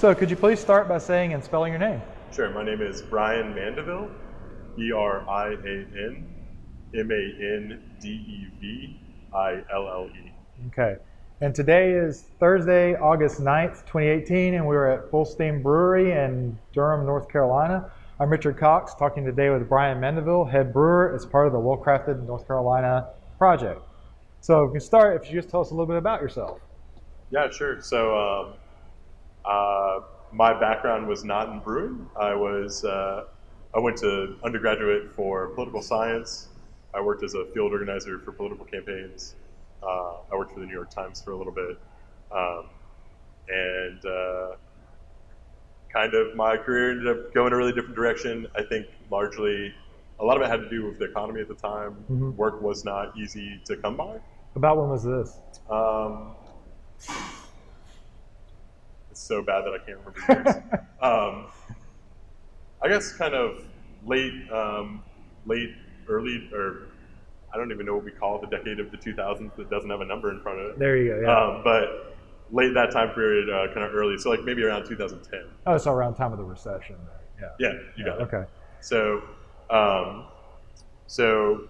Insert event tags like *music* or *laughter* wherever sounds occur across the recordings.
So could you please start by saying and spelling your name? Sure. My name is Brian Mandeville, B R I A N M A N D E V I L L E. Okay. And today is Thursday, August 9th, 2018, and we're at Full Steam Brewery in Durham, North Carolina. I'm Richard Cox, talking today with Brian Mandeville, head brewer as part of the Well Crafted North Carolina project. So we can start if you just tell us a little bit about yourself. Yeah, sure. So um, uh, my background was not in brewing. I was uh, I went to undergraduate for political science. I worked as a field organizer for political campaigns. Uh, I worked for the New York Times for a little bit, um, and uh, kind of my career ended up going a really different direction. I think largely a lot of it had to do with the economy at the time. Mhm. Work was not easy to come by. About when was this? Um, so bad that I can't remember years. *laughs* um, I guess kind of late, um, late, early, or I don't even know what we call the decade of the 2000s that doesn't have a number in front of it. There you go. Yeah. Um, but late that time period, uh, kind of early, so like maybe around 2010. oh, so around time of the recession. Yeah. Yeah, you got it. Okay. So, um, so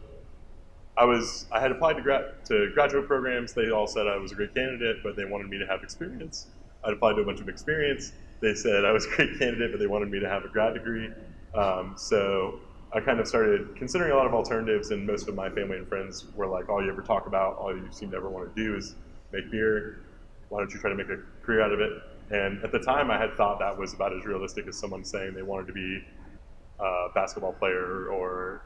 I was I had applied to, gra- to graduate programs. They all said I was a great candidate, but they wanted me to have experience. I applied to a bunch of experience. They said I was a great candidate, but they wanted me to have a grad degree. Um, so I kind of started considering a lot of alternatives, and most of my family and friends were like, "All you ever talk about, all you seem to ever want to do is make beer. Why don't you try to make a career out of it?" And at the time, I had thought that was about as realistic as someone saying they wanted to be a basketball player or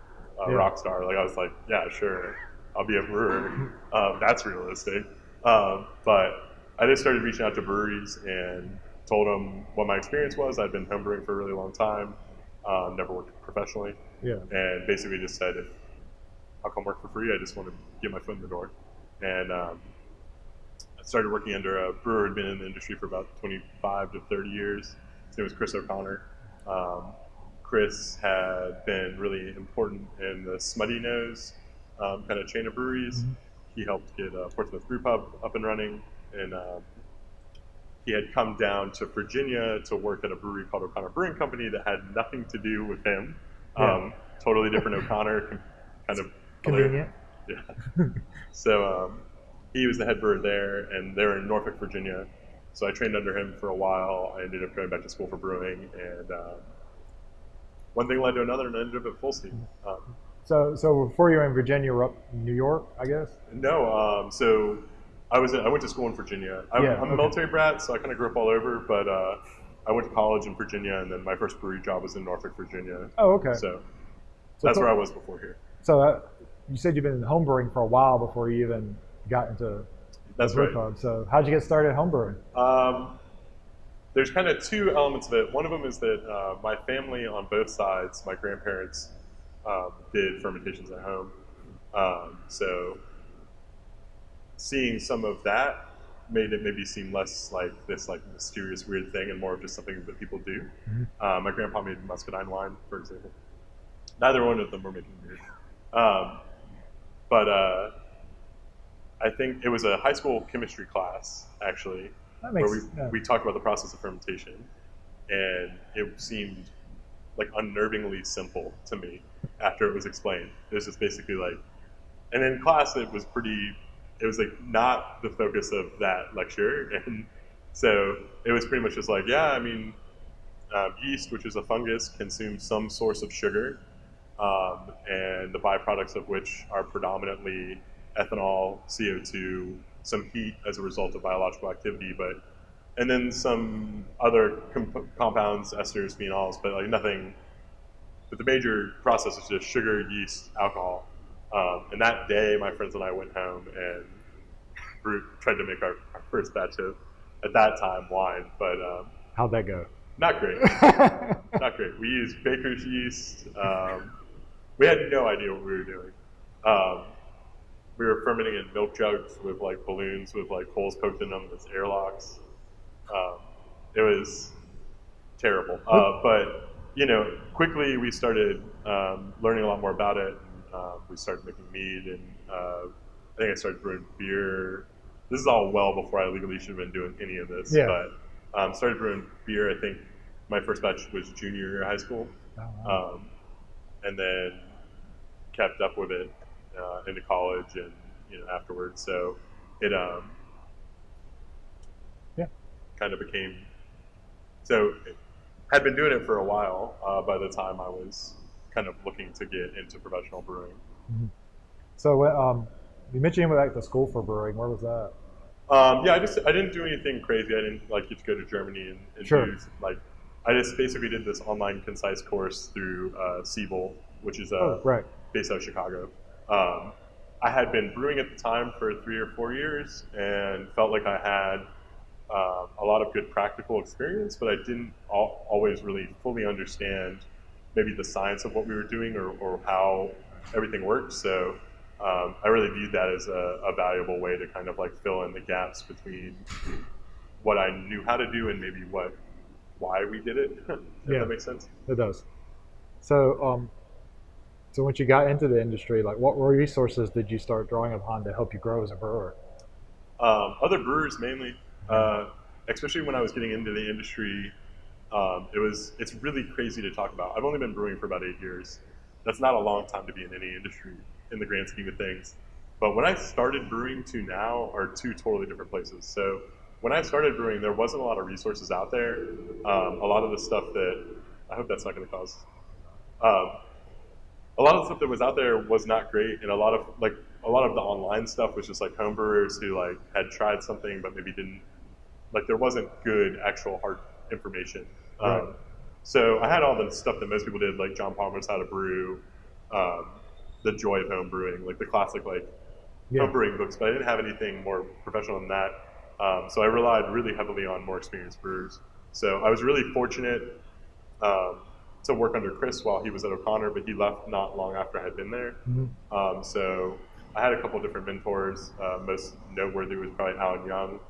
a Yeah. rock star. Like I was like, yeah, sure, I'll be a brewer. *laughs* um, that's realistic. Um, but I just started reaching out to breweries and told them what my experience was. I'd been homebrewing for a really long time, um, never worked professionally, Yeah. and basically just said, if I'll come work for free. I just want to get my foot in the door. And um, I started working under a brewer who'd been in the industry for about 25 to 30 years. His name was Chris O'Connor. Um, Chris had been really important in the Smuttynose um, kind of chain of breweries. Mhm. He helped get uh, Portsmouth Brew Pub up and running, and um, he had come down to Virginia to work at a brewery called O'Connor Brewing Company that had nothing to do with him. Yeah. Um, totally different O'Connor, kind of Convenient. yeah. so um, he was the head brewer there, and they were in Norfolk, Virginia. So I trained under him for a while. I ended up going back to school for brewing, and um, one thing led to another, and I ended up at Full Steam. Um, So, so before you were in Virginia, you were up in New York, I guess. no, um, so I was I went to school in Virginia. I, Yeah, I'm a military brat, so I kind of grew up all over. But uh, I went to college in Virginia, and then my first brewery job was in Norfolk, Virginia. Oh, okay. So So that's where I was before here. So uh, you said you've been in homebrewing for a while before you even got into That's brew right. So how'd you get started homebrewing? Um, there's kind of two elements of it. One of them is that uh, my family on both sides, my grandparents, um, did fermentations at home. Um, so seeing some of that made it maybe seem less like this like mysterious weird thing and more of just something that people do. Mhm. Uh, my grandpa made muscadine wine, for example. Neither one of them were making beer. Um, but uh, I think it was a high school chemistry class, actually, where we, we talked about the process of fermentation, and it seemed like unnervingly simple to me after it was explained. It was just basically like, and in class it was pretty, it was like not the focus of that lecture, *laughs* and so it was pretty much just like, yeah, I mean, um, yeast, which is a fungus, consumes some source of sugar, um, and the byproducts of which are predominantly ethanol, CO2, some heat as a result of biological activity, but and then some other comp- compounds, esters, phenols, but like nothing. But the major process is just sugar, yeast, alcohol. Um, and that day, my friends and I went home and brewed, tried to make our, our first batch of, at that time, wine, but um, How'd that go? not great. *laughs* not great. We used baker's yeast. Um, we had no idea what we were doing. Um, we were fermenting in milk jugs with like balloons with like holes poked in them as airlocks. Um, it was terrible. Uh, but you know, quickly we started um, learning a lot more about it. Uh, we started making mead, and uh, I think I started brewing beer. This is all well before I legally should have been doing any of this. Yeah. But Um, started brewing beer. I think my first batch was junior year of high school, Oh, wow. um, and then kept up with it uh, into college and you know afterwards. So it um, Yeah. kind of became so had been doing it for a while uh, by the time I was kind of looking to get into professional brewing. so um, you mentioned you went back to school for brewing. Where was that? Um, yeah, I just I didn't do anything crazy. I didn't like get to go to Germany and, and Sure. do like I just basically did this online concise course through uh, Siebel, which is uh, oh, right. based out of Chicago. Um, I had been brewing at the time for three or four years and felt like I had um, a lot of good practical experience, but I didn't al- always really fully understand maybe the science of what we were doing or, or how everything worked. So um, I really viewed that as a, a valuable way to kind of like fill in the gaps between what I knew how to do and maybe what why we did it. *laughs* if Yeah. that makes sense. It does. So, um, so once you got into the industry, like what resources did you start drawing upon to help you grow as a brewer? Um, other brewers mainly, uh, especially when I was getting into the industry, um, it was it's really crazy to talk about. I've only been brewing for about eight years. That's not a long time to be in any industry in the grand scheme of things. But when I started brewing to now are two totally different places. So when I started brewing, there wasn't a lot of resources out there. Um, a lot of the stuff that I hope that's not going to cause. Um, a lot of the stuff that was out there was not great, and a lot of like a lot of the online stuff was just like homebrewers who like had tried something but maybe didn't like there wasn't good actual hard information. Right. Um, so I had all the stuff that most people did, like John Palmer's How to Brew, um, the Joy of Home Brewing, like the classic like Yeah. home brewing books, but I didn't have anything more professional than that. Um, so I relied really heavily on more experienced brewers. So I was really fortunate um, to work under Chris while he was at O'Connor, but he left not long after I had been there. Mhm. Um, so I had a couple different mentors. Uh, most noteworthy was probably Alan Young,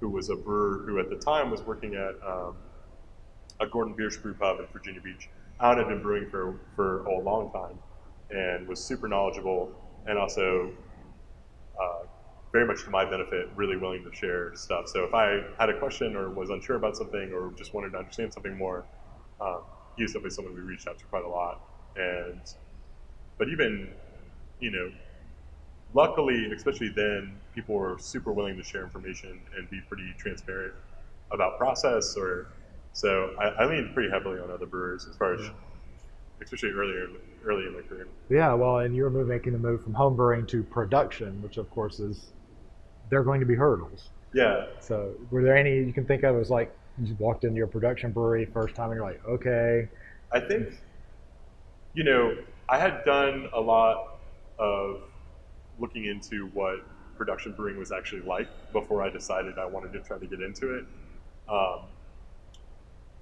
who was a brewer who at the time was working at um, a Gordon Biersch brew pub in Virginia Beach. Alan had been brewing for, for a long time and was super knowledgeable and also uh, very much to my benefit, really willing to share stuff. So if I had a question or was unsure about something or just wanted to understand something more, um, he was definitely someone we reached out to quite a lot. And but even you know, luckily, especially then, people were super willing to share information and be pretty transparent about process. Or so I, I leaned pretty heavily on other brewers as far as, Yeah. especially earlier early in my career. Yeah, well, and you're move, making the move from home brewing to production, which of course is they're going to be hurdles. Yeah, So, were there any you can think of as like you walked into your production brewery first time and you're like, okay, I think, you know, I had done a lot of looking into what production brewing was actually like before I decided I wanted to try to get into it. Um,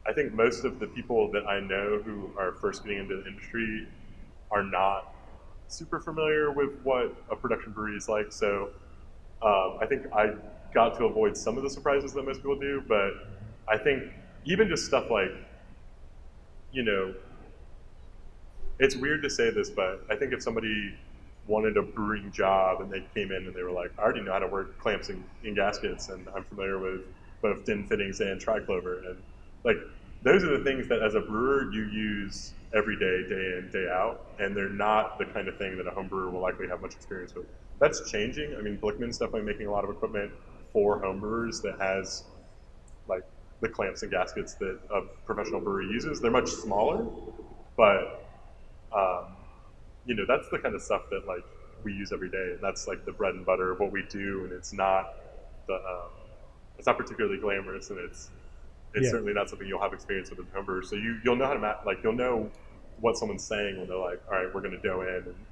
I think most of the people that I know who are first getting into the industry are not super familiar with what a production brewery is like. So um, I think I got to avoid some of the surprises that most people do, but I think even just stuff like you know, it's weird to say this, but I think if somebody wanted a brewing job and they came in and they were like, I already know how to work clamps and, and gaskets, and I'm familiar with both DIN fittings and Tri-Clover, and like those are the things that as a brewer you use every day, day in, day out, and they're not the kind of thing that a home brewer will likely have much experience with. That's changing. I mean, Blichmann's definitely making a lot of equipment for home brewers that has like the clamps and gaskets that a professional brewery uses. They're much smaller, but um, you know that's the kind of stuff that like we use every day, and that's like the bread and butter of what we do. And it's not the um, it's not particularly glamorous, and it's it's Yeah. certainly not something you'll have experience with as a. So you you'll know how to like you'll know what someone's saying when they're like, all right, we're going to dough in, and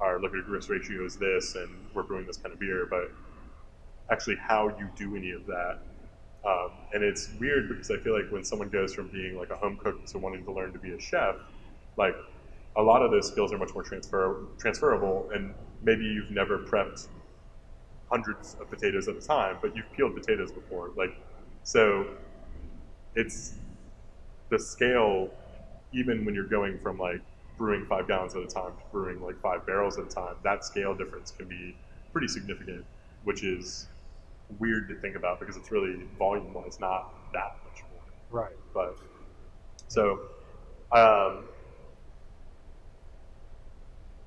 our liquid to grist ratio is this, and we're brewing this kind of beer, but actually how you do any of that um, and it's weird because I feel like when someone goes from being like a home cook to wanting to learn to be a chef, like a lot of those skills are much more transfer transferable. And maybe you've never prepped hundreds of potatoes at a time, but you've peeled potatoes before. Like, so it's the scale, even when you're going from like brewing five gallons at a time to brewing like five barrels at a time, that scale difference can be pretty significant, which is weird to think about because it's really volume wise not that much more. Right. But so, um,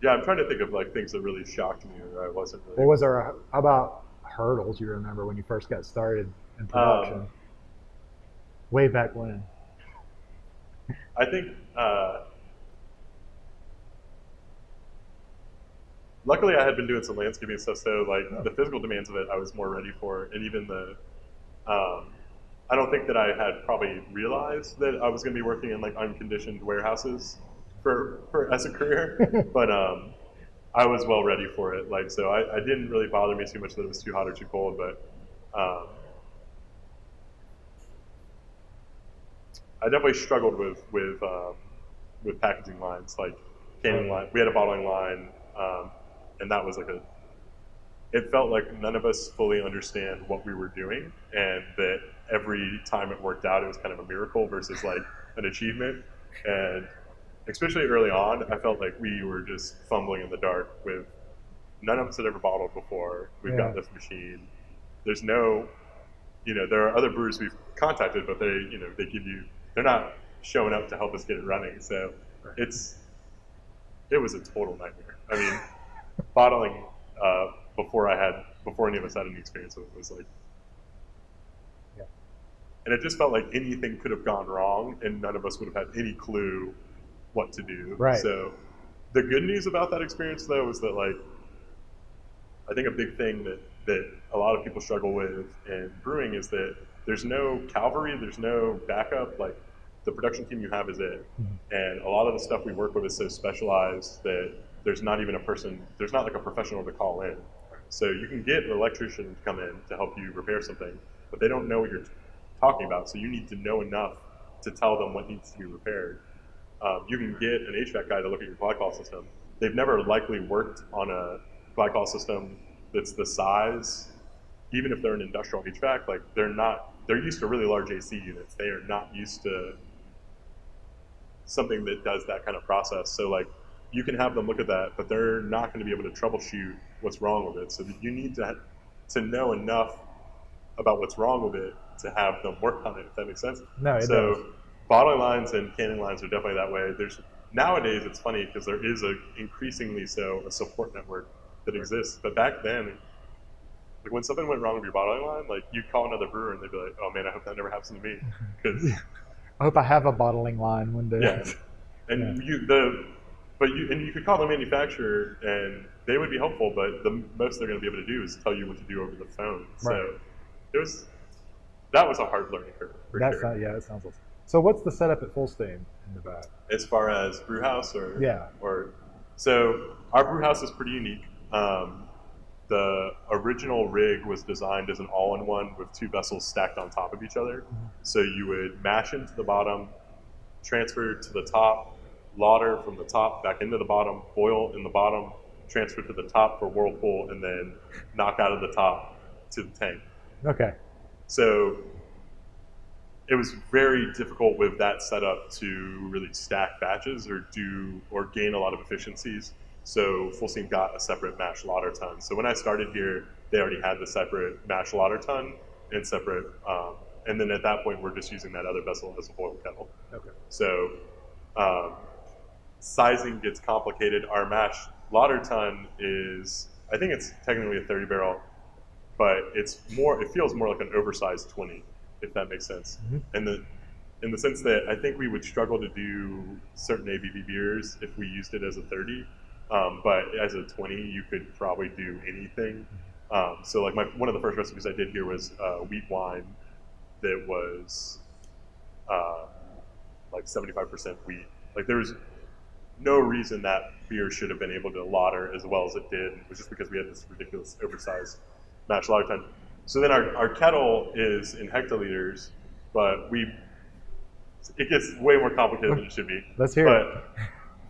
yeah, I'm trying to think of like things that really shocked me or I wasn't really. What was there? How about hurdles you remember when you first got started in production? Um, Way back when. I think. Uh, luckily, I had been doing some landscaping stuff, so like the physical demands of it, I was more ready for, and even the. Um, I don't think that I had probably realized that I was going to be working in like unconditioned warehouses for, for as a career, *laughs* but um, I was well ready for it. Like so, I, I didn't really bother me too much that it was too hot or too cold, but um, I definitely struggled with with um, with packaging lines, like canning line. We had a bottling line, um, and that was like a. It felt like none of us fully understand what we were doing, and that every time it worked out, it was kind of a miracle versus like an achievement. And especially early on, I felt like we were just fumbling in the dark with none of us had ever bottled before. We've got this machine. There's no, you know, there are other brewers we've contacted, but they, you know, they give you, they're not showing up to help us get it running. So Right. it's, it was a total nightmare. I mean, *laughs* bottling uh, before I had, before any of us had any experience with it was like, Yeah. and it just felt like anything could have gone wrong, and none of us would have had any clue what to do. Right. So the good news about that experience, though, is that like I think a big thing that that a lot of people struggle with in brewing is that there's no cavalry, there's no backup. Like the production team you have is it, Mhm. and a lot of the stuff we work with is so specialized that there's not even a person, there's not like a professional to call in. So you can get an electrician to come in to help you repair something, but they don't know what you're talking about. So you need to know enough to tell them what needs to be repaired. Um, you can get an HVAC guy to look at your glycol system. They've never likely worked on a glycol system that's the size, even if they're an industrial HVAC. Like they're not, they're used to really large AC units. They are not used to something that does that kind of process. So like you can have them look at that, but they're not going to be able to troubleshoot what's wrong with it. So you need to to know enough about what's wrong with it to have them work on it. If that makes sense. No, it so does. bottling lines and canning lines are definitely that way. There's nowadays it's funny because there is a increasingly so a support network that exists. But back then, like when something went wrong with your bottling line, like you'd call another brewer and they'd be like, "Oh man, I hope that never happens to me," *laughs* because I hope I have a bottling line one day. yeah, and you the but you and you could call the manufacturer and they would be helpful, but the most they're going to be able to do is tell you what to do over the phone. Right. So it was that was a hard learning curve for That's sure. not, yeah, that sounds awesome. So what's the setup at Full Steam in the back? as far as brew house or Yeah. or so our brew house is pretty unique. Um, the original rig was designed as an all-in-one with two vessels stacked on top of each other. Mm-hmm. So you would mash into the bottom, transfer to the top, lauter from the top back into the bottom, boil in the bottom, transfer to the top for whirlpool, and then knock out of the top to the tank. Okay. So it was very difficult with that setup to really stack batches or do or gain a lot of efficiencies. So Full Steam got a separate mash lauter tun. So when I started here, they already had the separate mash lauter tun and separate. Um, and then at that point, we're just using that other vessel as a boil kettle. Okay. So um, sizing gets complicated. Our mash lauter tun is, I think it's technically a 30 barrel, but it's more. It feels more like an oversized 20, if that makes sense. Mhm. And the in the sense that I think we would struggle to do certain ABV beers if we used it as a 30. Um, but as a 20, you could probably do anything. Um, so like my one of the first recipes I did here was uh, wheat wine that was uh, like 75% wheat. Like there was no reason that beer should have been able to lauter as well as it did. It was just because we had this ridiculous oversized mash lauter tun. So then our, our kettle is in hectoliters, but we it gets way more complicated than it should be. Let's hear it.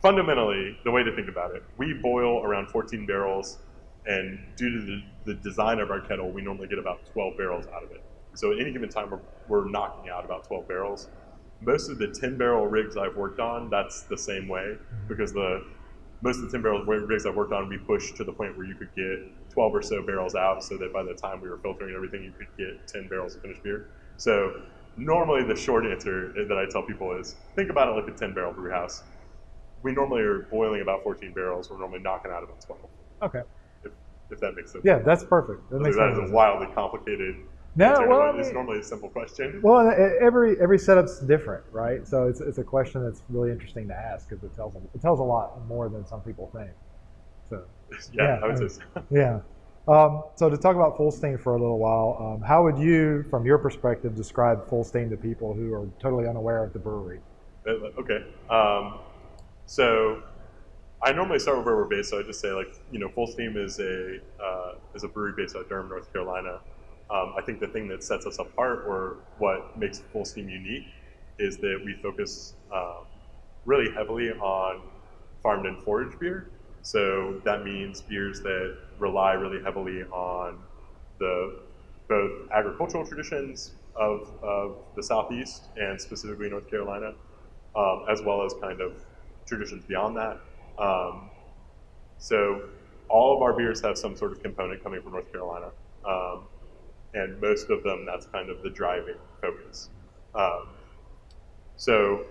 Fundamentally, the way to think about it, we boil around 14 barrels, and due to the, the design of our kettle, we normally get about 12 barrels out of it. So at any given time, we're, we're knocking out about 12 barrels. Most of the 10 barrel rigs I've worked on, that's the same way mm-hmm. because the most of the 10 barrel rigs I've worked on, we pushed to the point where you could get 12 or so barrels out, so that by the time we were filtering everything, you could get 10 barrels of finished beer. So normally the short answer that I tell people is think about it like a 10 barrel brew house. We normally are boiling about 14 barrels. We're normally knocking out about 12. Okay. If, if that makes sense. Yeah, that's perfect. That makes that sense. is a wildly complicated No, well, I it's mean- normally a simple question. Well, every every setup's different, right? So it's, it's a question that's really interesting to ask because it tells a, it tells a lot more than some people think. So yeah, *laughs* yeah, I would I say mean- so. yeah. Um, so to talk about Full Steam for a little while, um, how would you, from your perspective, describe Full Steam to people who are totally unaware of the brewery? Uh, Okay. Um, so I normally start with where we're based. So I just say like, you know, Full Steam is a uh, is a brewery based out of Durham, North Carolina. Um, I think the thing that sets us apart, or what makes Full Steam unique, is that we focus um, really heavily on farmed and foraged beer. So that means beers that rely really heavily on the both agricultural traditions of, of the Southeast and specifically North Carolina, um, as well as kind of traditions beyond that. Um, so all of our beers have some sort of component coming from North Carolina, um, and most of them that's kind of the driving focus. Um, so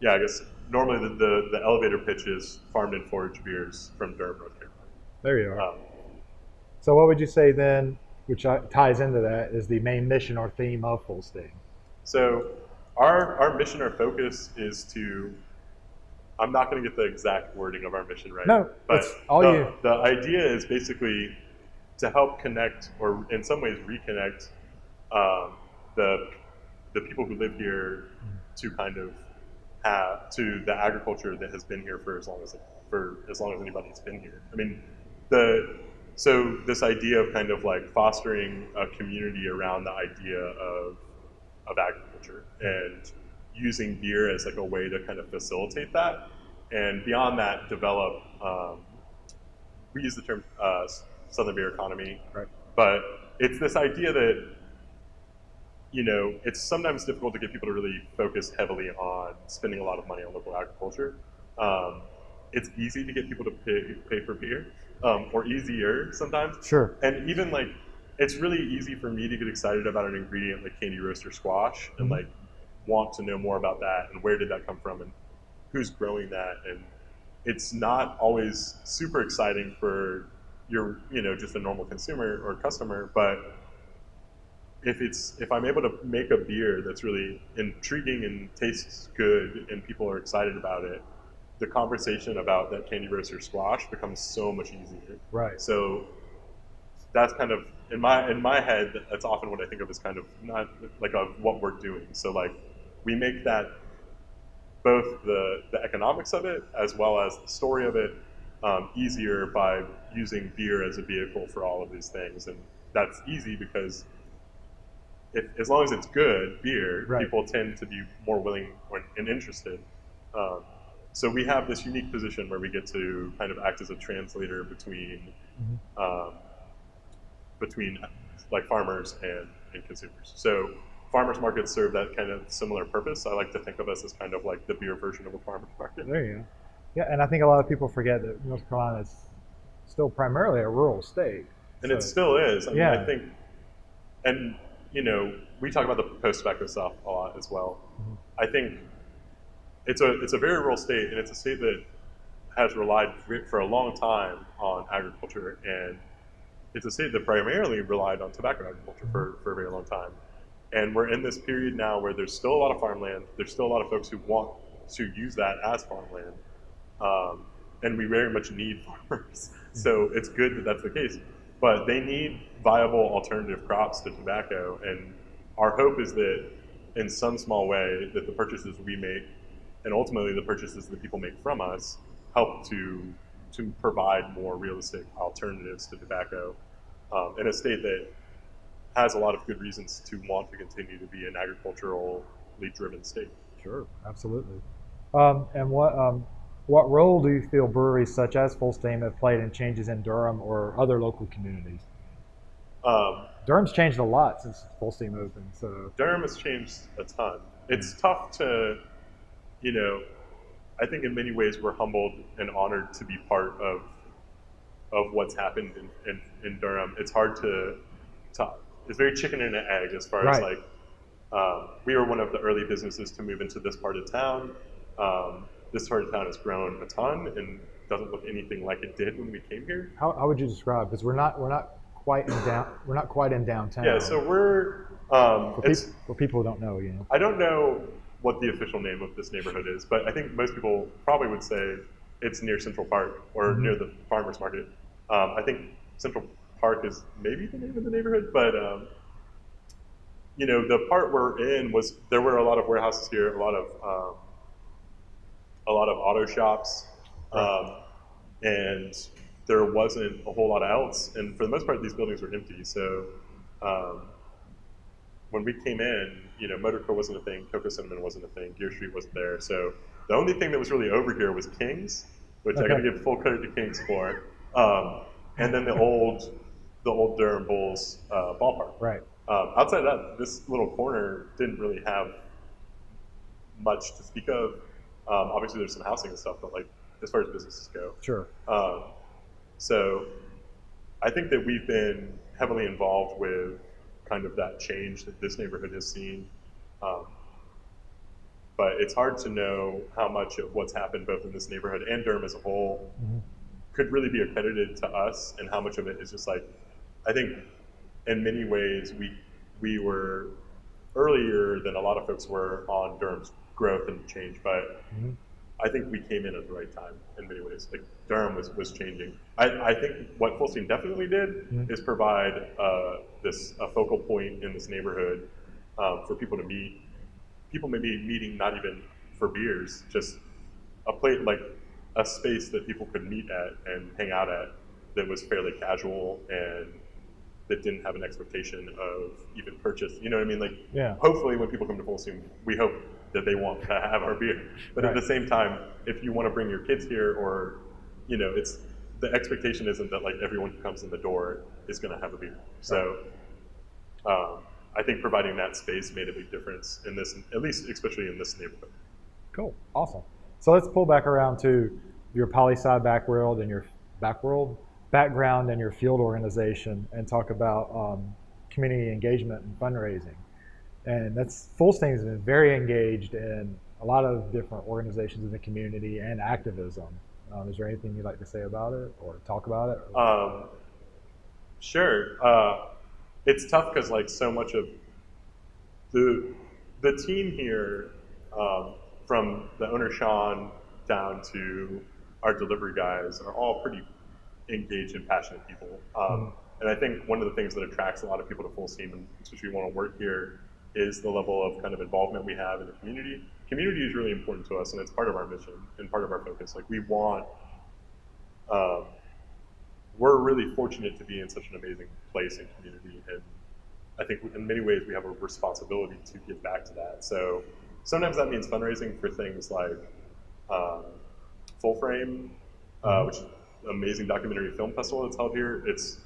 yeah, I guess normally the, the, the elevator pitch is farmed and foraged beers from Durham, North Carolina. There you are. Um, So what would you say then, which ties into that, is the main mission or theme of Full Steam? So our our mission, or focus is to. I'm not going to get the exact wording of our mission right. No, but all the, you. the idea is basically to help connect, or in some ways reconnect, um, the the people who live here to kind of have to the agriculture that has been here for as long as for as long as anybody's been here. I mean, the so this idea of kind of like fostering a community around the idea of of agriculture and using beer as like a way to kind of facilitate that, and beyond that, develop. Um, we use the term uh, Southern beer economy, Right. but it's this idea that you know it's sometimes difficult to get people to really focus heavily on spending a lot of money on local agriculture. Um, it's easy to get people to pay, pay for beer, um, or easier sometimes. Sure. And even like, it's really easy for me to get excited about an ingredient like candy roaster squash and Mhm. like want to know more about that and where did that come from and who's growing that and it's not always super exciting for your you know just a normal consumer or customer but if it's if i'm able to make a beer that's really intriguing and tastes good and people are excited about it the conversation about that candy roaster squash becomes so much easier Right. so that's kind of in my in my head. That's often what I think of as kind of not like of what we're doing. So like we make that both the the economics of it as well as the story of it um, easier by using beer as a vehicle for all of these things, and that's easy because. If, as long as it's good beer, Right. people tend to be more willing and interested. Um, so we have this unique position where we get to kind of act as a translator between Mhm. um, between like farmers and, and consumers. So farmers markets serve that kind of similar purpose. I like to think of us as kind of like the beer version of a farmers market. There you go. Yeah, and I think a lot of people forget that North Carolina is still primarily a rural state. And So- it still is. I mean, Yeah. I think, and you know, we talk about the post tobacco stuff a lot as well. Mhm. I think it's a it's a very rural state, and it's a state that has relied for- for a long time on agriculture, and it's a state that primarily relied on tobacco agriculture for, for a very long time. And we're in this period now where there's still a lot of farmland. There's still a lot of folks who want to use that as farmland, um, and we very much need *laughs* farmers. So it's good that that's the case. But they need viable alternative crops to tobacco, and our hope is that in some small way that the purchases we make, and ultimately the purchases that people make from us, help to to provide more realistic alternatives to tobacco um, in a state that has a lot of good reasons to want to continue to be an agriculturally driven state. Sure, absolutely. Um, and what um, what role do you feel breweries such as Full Steam have played in changes in Durham or other local communities? Um, Durham's changed a lot since Full Steam opened. So Durham has changed a ton. It's tough to, you know, I think in many ways we're humbled and honored to be part of of what's happened in, in, in Durham. It's hard to, to it's very chicken and an egg as far as like Um, we were one of the early businesses to move into this part of town. Um, this part of town has grown a ton and doesn't look anything like it did when we came here. How, how would you describe? Because we're not we're not quite in down we're not quite in downtown. Yeah, so we're um, for, it's, for people who don't know, you know. I don't know what the official name of this neighborhood is, but I think most people probably would say it's near Central Park or Mhm. near the farmers market. Um, I think Central Park is maybe the name of the neighborhood, but um, you know the part we're in was there were a lot of warehouses here, a lot of um, a lot of auto shops, um, and there wasn't a whole lot else. And for the most part, these buildings were empty. So um, when we came in, you know, Motorco wasn't a thing, Coco Cinnamon wasn't a thing, Geer Street wasn't there. So the only thing that was really over here was Kings, which I got to give full credit to Kings for, um, and then the old, the old Durham Bulls uh, ballpark. Right. Um, outside of that, this little corner didn't really have much to speak of. Um, obviously, there's some housing and stuff, but like as far as businesses go, Sure. um, so I think that we've been heavily involved with kind of that change that this neighborhood has seen. Um, but it's hard to know how much of what's happened both in this neighborhood and Durham as a whole Mhm. could really be accredited to us and how much of it is just like, I think in many ways we, we were earlier than a lot of folks were on Durham's growth and change, but Mhm. I think we came in at the right time in many ways. Like Durham was, was changing. I, I think what Full Steam definitely did Mhm. is provide uh, this a focal point in this neighborhood um, for people to meet. People maybe meeting not even for beers, just a place like a space that people could meet at and hang out at that was fairly casual and that didn't have an expectation of even purchase. You know what I mean? Like Yeah. hopefully when people come to Full Steam, we hope that they want to have our beer. But at the same time, if you want to bring your kids here or, you know, it's the expectation isn't that like everyone who comes in the door is going to have a beer. So um, I think providing that space made a big difference in this, at least especially in this neighborhood. Cool. Awesome. So let's pull back around to your poli sci backworld and your backworld background and your field organization and talk about um, community engagement and fundraising. And that's Full Steam has been very engaged in a lot of different organizations in the community and activism. Um, is there anything you'd like to say about it or talk about it? Um, sure. Uh, it's tough because like so much of the the team here, um, from the owner Sean down to our delivery guys, are all pretty engaged and passionate people. Um, And I think one of the things that attracts a lot of people to Full Steam, and especially want to work here, is the level of kind of involvement we have in the community. Community is really important to us, and it's part of our mission and part of our focus. Like we want. Um, we're really fortunate to be in such an amazing place and community, and I think in many ways we have a responsibility to give back to that. So sometimes that means fundraising for things like um, Full Frame, uh, which is an amazing documentary film festival that's held here. It's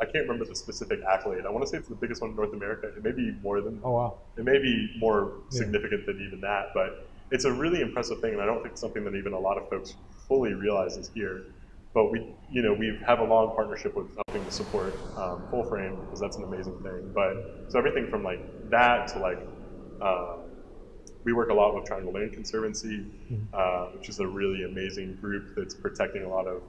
I can't remember the specific accolade. I want to say it's the biggest one in North America. It may be more than Oh, wow. it may be more Yeah. significant than even that, but it's a really impressive thing, and I don't think it's something that even a lot of folks fully realizes here. But we, you know, we have a long partnership with helping to support um, Full Frame because that's an amazing thing. But so everything from like that to like, uh, we work a lot with Triangle Land Conservancy, uh, which is a really amazing group that's protecting a lot of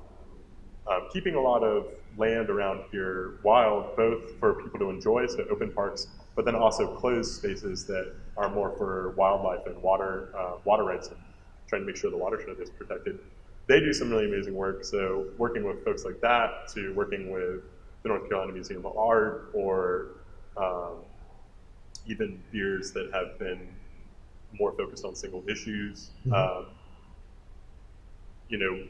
um, keeping a lot of land around here wild, both for people to enjoy, so open parks, but then also closed spaces that are more for wildlife and water uh, water rights, and trying to make sure the watershed is protected. They do some really amazing work. So working with folks like that to working with the North Carolina Museum of Art or um, even beers that have been more focused on single issues. Mhm. Um, you know,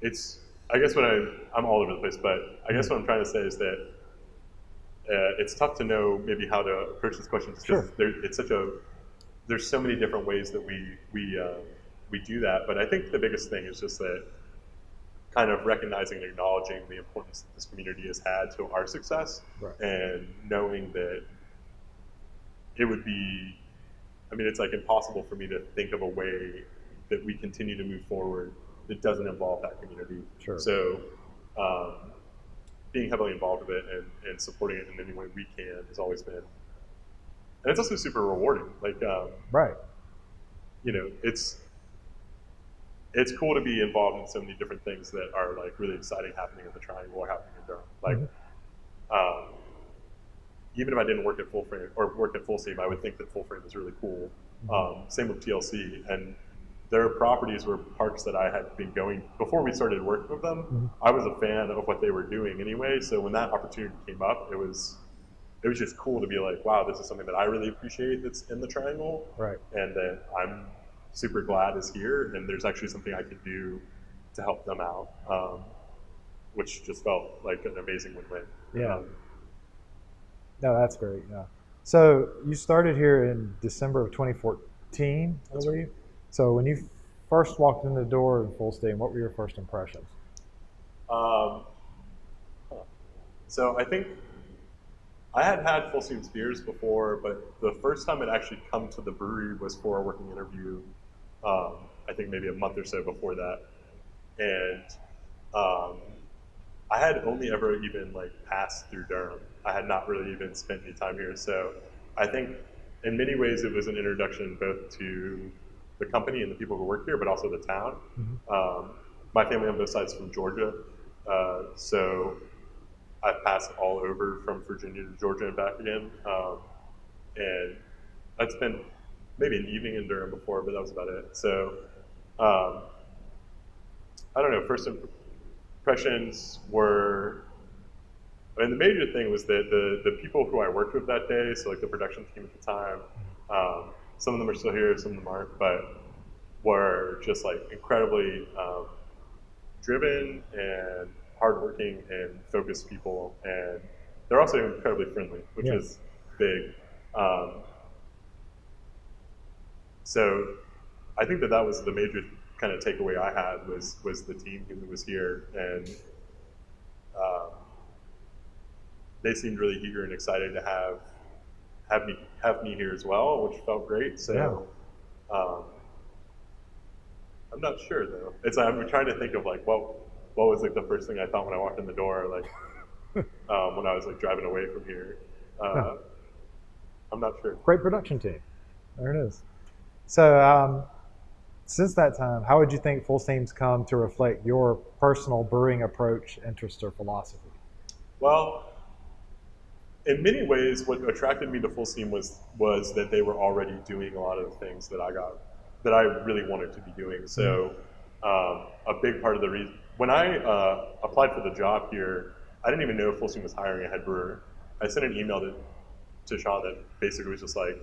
it's I guess what I I'm all over the place, but I guess what I'm trying to say is that uh, it's tough to know maybe how to approach this question because Sure. there, it's such a there's so many different ways that we we uh, we do that. But I think the biggest thing is just that kind of recognizing and acknowledging the importance that this community has had to our success, Right. and knowing that it would be I mean, it's like impossible for me to think of a way that we continue to move forward that doesn't involve that community. Sure. So, um, being heavily involved with it and, and supporting it in any way we can has always been and it's also super rewarding. Like, um, Right. you know, it's it's cool to be involved in so many different things that are like really exciting happening in the Triangle or happening in Durham. Like, Mhm. um, even if I didn't work at Full Frame or work at Full Steam, I would think that Full Frame is really cool. Um, same with TLC, and their properties were parks that I had been going before we started working with them. Mhm. I was a fan of what they were doing anyway, so when that opportunity came up, it was it was just cool to be like, wow, this is something that I really appreciate that's in the Triangle Right. and that I'm super glad is here, and there's actually something I can do to help them out, um, which just felt like an amazing win-win. Yeah. Um, No, that's great. Yeah. So you started here in December of 2014, I believe. So when you first walked in the door in Full Steam, what were your first impressions? Um, so I think I had had Full Steam beers before, but the first time it actually come to the brewery was for a working interview. Um, I think maybe a month or so before that, and um, I had only ever even like passed through Durham. I had not really even spent any time here, so I think in many ways it was an introduction both to the company and the people who work here, but also the town. Mhm. Um, my family on both sides from Georgia, uh, so I've passed all over from Virginia to Georgia and back again. Um, and I'd spent maybe an evening in Durham before, but that was about it. So um, I don't know. First impressions were, I mean, the major thing was that the the people who I worked with that day, so like the production team at the time, um, some of them are still here, some of them aren't, but were just like incredibly um, driven and hardworking and focused people, and they're also incredibly friendly, which Yeah. is big. Um, so I think that that was the major kind of takeaway I had was was the team who was here, and um, they seemed really eager and excited to have have me have me here as well, which felt great. So. Um, I'm not sure though. It's I'm trying to think of like what what was like the first thing I thought when I walked in the door, like *laughs* um, when I was like driving away from here. Uh, Huh. I'm not sure. Great production team. There it is. So um, since that time, how would you think Full Steam's come to reflect your personal brewing approach, interest, or philosophy? Well, in many ways, what attracted me to Full Steam was was that they were already doing a lot of the things that I got that I really wanted to be doing. So, um, a big part of the reason when I uh, applied for the job here, I didn't even know Full Steam was hiring a head brewer. I sent an email to to Sean that basically was just like,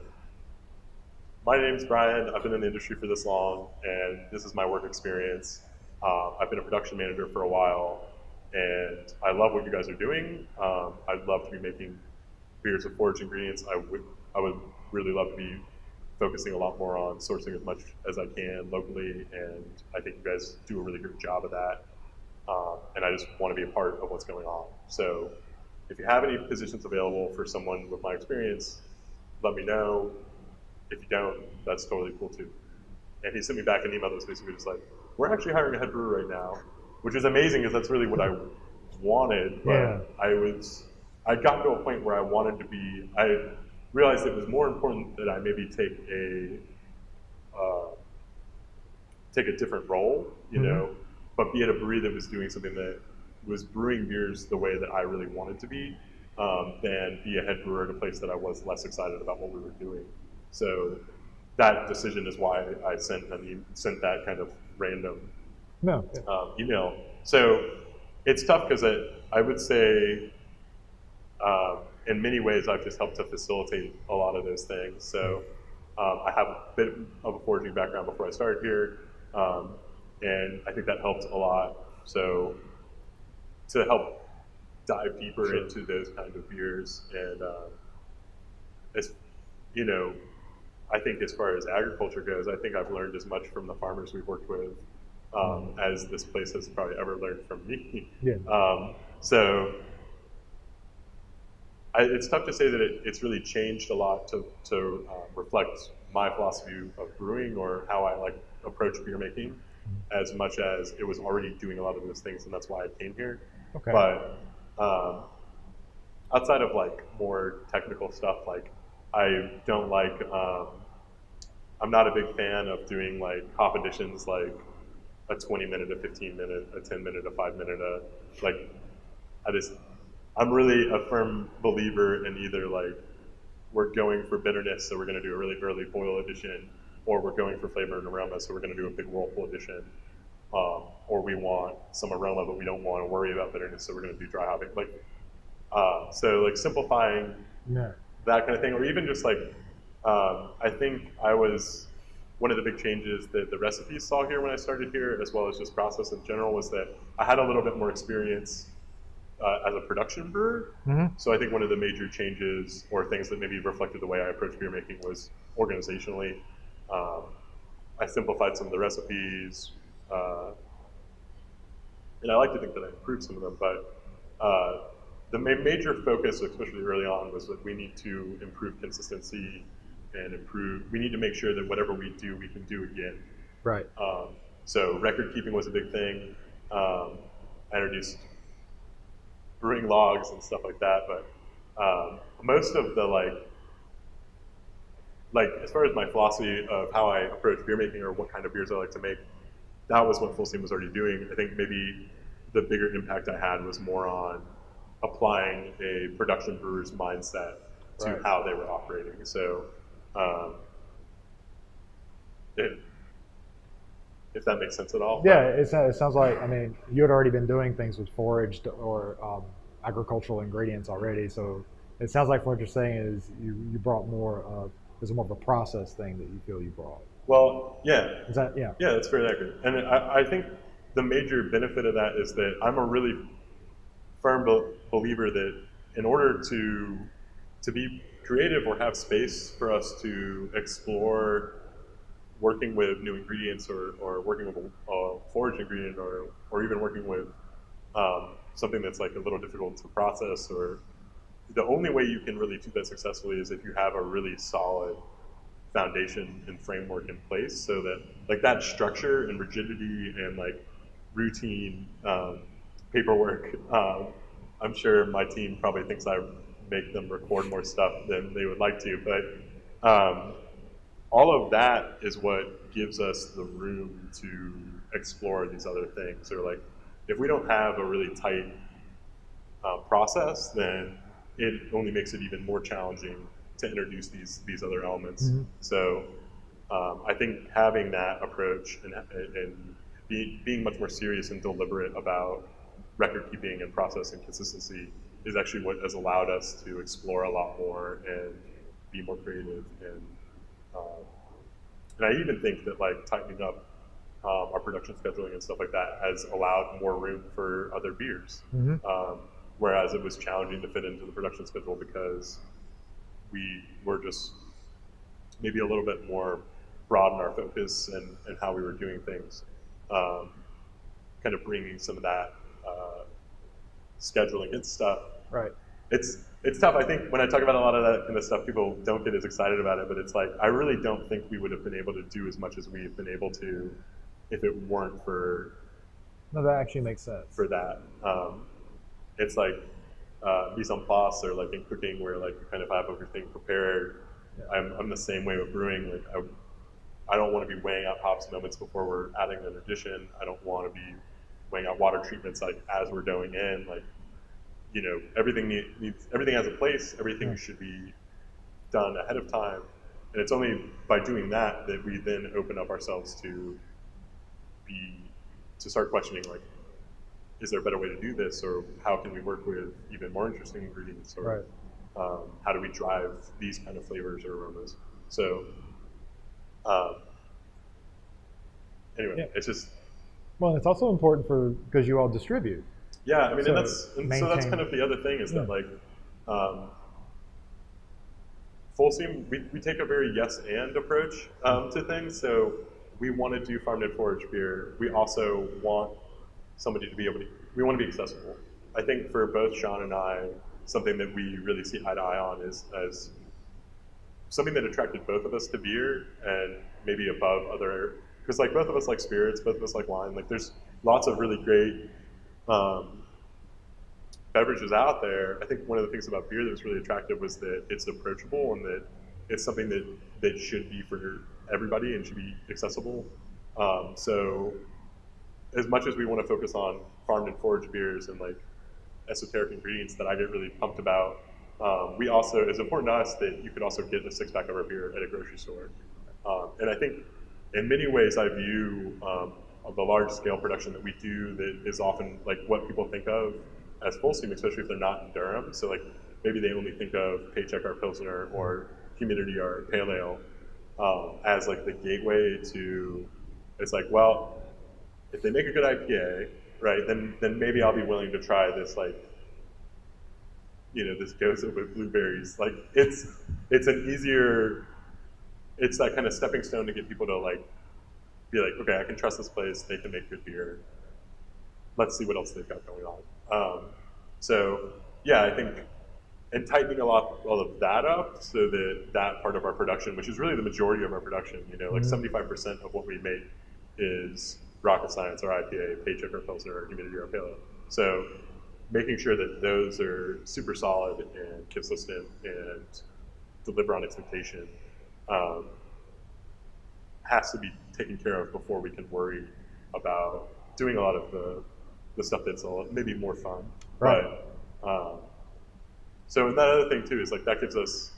"My name's Brian. I've been in the industry for this long, and this is my work experience. Uh, I've been a production manager for a while, and I love what you guys are doing. Um, I'd love to be making beers with forage ingredients. I would I would really love to be focusing a lot more on sourcing as much as I can locally, and I think you guys do a really good job of that. Um, and I just want to be a part of what's going on. So, if you have any positions available for someone with my experience, let me know. If you don't, that's totally cool too. And he sent me back an email that was basically just like, "We're actually hiring a head brewer right now," which is amazing because that's really what I wanted. But Yeah. I was, I got to a point where I wanted to be. I realized it was more important that I maybe take a uh, take a different role, you Mhm. know, but be at a brewery that was doing something that was brewing beers the way that I really wanted to be, um, than be a head brewer at a place that I was less excited about what we were doing. So that decision is why I sent an e- sent that kind of random No. um, email. So it's tough because I, I would say, um, in many ways, I've just helped to facilitate a lot of those things. So um, I have a bit of a foraging background before I started here, um, and I think that helped a lot. So to help dive deeper Sure. into those kind of beers, and um, as you know, I think as far as agriculture goes, I think I've learned as much from the farmers we've worked with um, as this place has probably ever learned from me. Yeah. *laughs* Um, so I, it's tough to say that it, it's really changed a lot to, to uh, reflect my philosophy of brewing or how I like approach beer making, as much as it was already doing a lot of those things, and that's why I came here. Okay. But um, outside of like more technical stuff, like I don't like. Um, I'm not a big fan of doing like hop additions, like a 20 minute, a 15 minute, a 10 minute, a five minute, a like. I just, I'm really a firm believer in either like we're going for bitterness, so we're going to do a really early boil addition, or we're going for flavor and aroma, so we're going to do a big whirlpool addition. Um, or we want some aroma, but we don't want to worry about bitterness, so we're going to do dry hopping. Like, uh, so like simplifying Yeah. that kind of thing, or even just like, um, I think I was one of the big changes that the recipes saw here when I started here, as well as just process in general, was that I had a little bit more experience uh, as a production brewer. hmm So I think one of the major changes or things that maybe reflected the way I approach beer making was organizationally. Um, I simplified some of the recipes, uh, and I like to think that I improved some of them. But uh, the ma- major focus, especially early on, was that we need to improve consistency and improve. We need to make sure that whatever we do, we can do again. Right. Um, so record keeping was a big thing. Um, I introduced brewing logs and stuff like that, but um, most of the like, like as far as my philosophy of how I approach beer making or what kind of beers I like to make, that was what Full Steam was already doing. I think maybe the bigger impact I had was more on applying a production brewer's mindset to Right. how they were operating. So, um, it, if that makes sense at all. Yeah, it, it sounds like I mean you had already been doing things with foraged or um, agricultural ingredients already, so it sounds like what you're saying is you, you brought more of there's more of a process thing that you feel you brought. Well, yeah, Is that yeah? yeah, that's very accurate. And I, I think the major benefit of that is that I'm a really firm be- believer that in order to to be creative or have space for us to explore working with new ingredients or, or working with a, a foraged ingredient or, or even working with um, something that's like a little difficult to process or the only way you can really do that successfully is if you have a really solid foundation and framework in place so that like that structure and rigidity and like routine um, paperwork um, i'm sure my team probably thinks i make them record more stuff than they would like to but um, all of that is what gives us the room to explore these other things or like if we don't have a really tight uh, process then it only makes it even more challenging to introduce these these other elements. Mhm. So um, I think having that approach and, and be, being much more serious and deliberate about record keeping and process and consistency is actually what has allowed us to explore a lot more and be more creative and um, and I even think that like tightening up um, our production scheduling and stuff like that has allowed more room for other beers. hmm Um, whereas it was challenging to fit into the production schedule because we were just maybe a little bit more broad in our focus and, and how we were doing things. Um, kind of bringing some of that uh, scheduling and stuff. Right. It's it's tough. I think when I talk about a lot of that kind of stuff, people don't get as excited about it. But it's like I really don't think we would have been able to do as much as we've been able to if it weren't for No, that actually makes sense. for that. Um, it's like uh, mise en place or like in cooking where like you kind of have everything prepared. Yeah. I'm, I'm the same way with brewing. Like I, I don't want to be weighing out hops moments before we're adding an addition. I don't want to be weighing out water treatments like as we're going in. Like you know everything need, needs everything has a place. Everything Yeah. should be done ahead of time. And it's only by doing that that we then open up ourselves to be to start questioning like is there a better way to do this or how can we work with even more interesting ingredients or Right. um, how do we drive these kind of flavors or aromas so um, anyway Yeah. it's just Well, it's also important for because you all distribute. Yeah i mean So and that's and so that's kind of the other thing is that like um, full steam we, we take a very yes and approach um, to things. So we want to do farmed and foraged beer. We also want somebody to be able to we want to be accessible. I think for both sean and i something that we really see eye to eye on is as something that attracted both of us to beer and maybe above other because like both of us like spirits both of us like wine. Like there's lots of really great um, beverages out there i think one of the things about beer that was really attractive was that it's approachable and that it's something that that should be for everybody and should be accessible. Um, so as much as we want to focus on farmed and foraged beers and like esoteric ingredients that I get really pumped about, um, we also it's important to us that you could also get a six pack of our beer at a grocery store. Um, and I think in many ways I view um, the large scale production that we do that is often like what people think of as full steam, especially if they're not in Durham. So like maybe they only think of Paycheck or Pilsner or Community or Pale Ale um, as like the gateway to. It's like well, if they make a good IPA, right, then then maybe I'll be willing to try this like you know this gose with blueberries. Like it's it's an easier, it's that kind of stepping stone to get people to like be like, okay, I can trust this place. They can make good beer. Let's see what else they've got going on. Um, so yeah, I think and tightening a lot all of that up so that that part of our production, which is really the majority of our production, you know, like Mhm. 75% of what we make is rocket science or IPA, paycheck or pilsner or humidity or pale. Ale. So making sure that those are super solid and consistent and deliver on expectation um, has to be taken care of before we can worry about doing a lot of the, the stuff that's a maybe more fun. Right. But, um, so and that other thing too is like that gives us,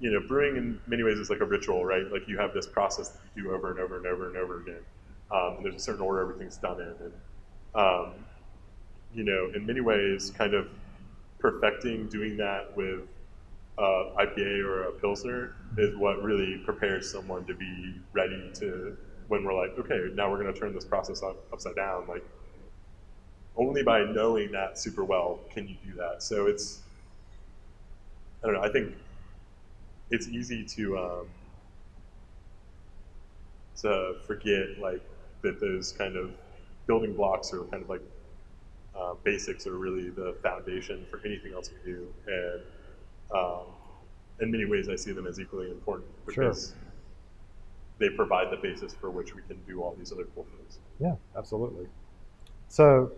you know, brewing in many ways is like a ritual, right? Like you have this process that you do over and over and over and over again. Um, and there's a certain order everything's done in, and um, you know, in many ways, kind of perfecting doing that with uh, IPA or a pilsner is what really prepares someone to be ready to when we're like, okay, now we're going to turn this process up, upside down. Like, only by knowing that super well can you do that. So it's, I don't know. I think it's easy to um, to forget like that those kind of building blocks are kind of like uh, basics are really the foundation for anything else we do, and um, in many ways, I see them as equally important Sure. because they provide the basis for which we can do all these other cool things. Yeah, absolutely. So,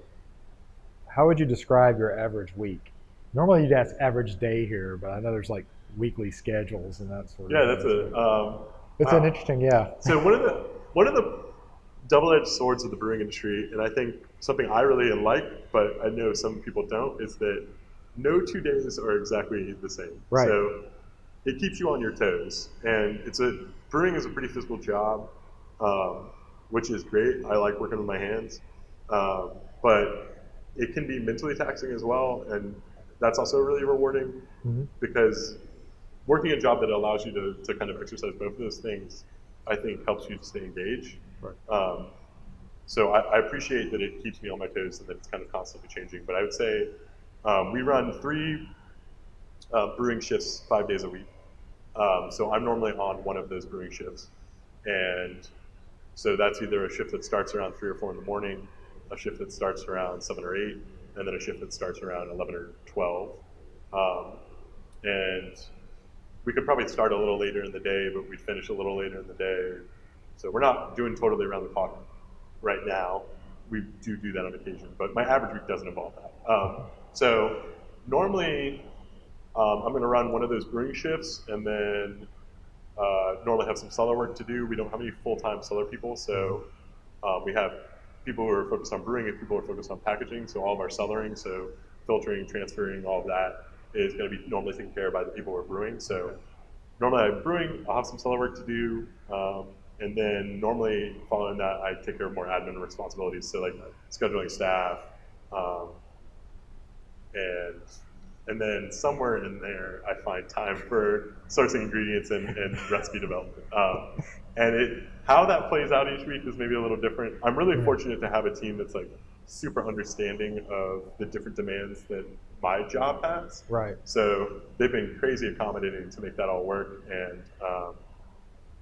how would you describe your average week? Normally, you'd ask average day here, but I know there's like weekly schedules and that sort of. Yeah, that's a. Um, It's an interesting, yeah. So one of the one of the double-edged swords of the brewing industry, and I think something I really like, but I know some people don't, is that no two days are exactly the same. Right. So it keeps you on your toes, and it's a brewing is a pretty physical job, um, which is great. I like working with my hands, um, but it can be mentally taxing as well, and that's also really rewarding Mhm. because working a job that allows you to, to kind of exercise both of those things, I think helps you to stay engaged. Right. Um, so I, I appreciate that it keeps me on my toes and that it's kind of constantly changing. But I would say um, we run three uh, brewing shifts five days a week. Um, so I'm normally on one of those brewing shifts, and so that's either a shift that starts around three or four in the morning, a shift that starts around seven or eight, and then a shift that starts around eleven or twelve. Um, and we could probably start a little later in the day, but we'd finish a little later in the day. So we're not doing totally around the clock right now. We do do that on occasion, but my average week doesn't involve that. Um, so normally, um, I'm going to run one of those brewing shifts, and then uh, normally have some cellar work to do. We don't have any full-time cellar people, so um, we have people who are focused on brewing and people who are focused on packaging. So all of our cellaring, so filtering, transferring, all of that is going to be normally taken care of by the people who are brewing. So normally I'm brewing, I'll have some cellar work to do, um, and then normally following that, I take care of more admin responsibilities, so like scheduling staff, um, and and then somewhere in there, I find time for sourcing ingredients and, and *laughs* recipe development. Um, and it how that plays out each week is maybe a little different. I'm really fortunate to have a team that's like super understanding of the different demands that my job has. Right. So they've been crazy accommodating to make that all work. And um,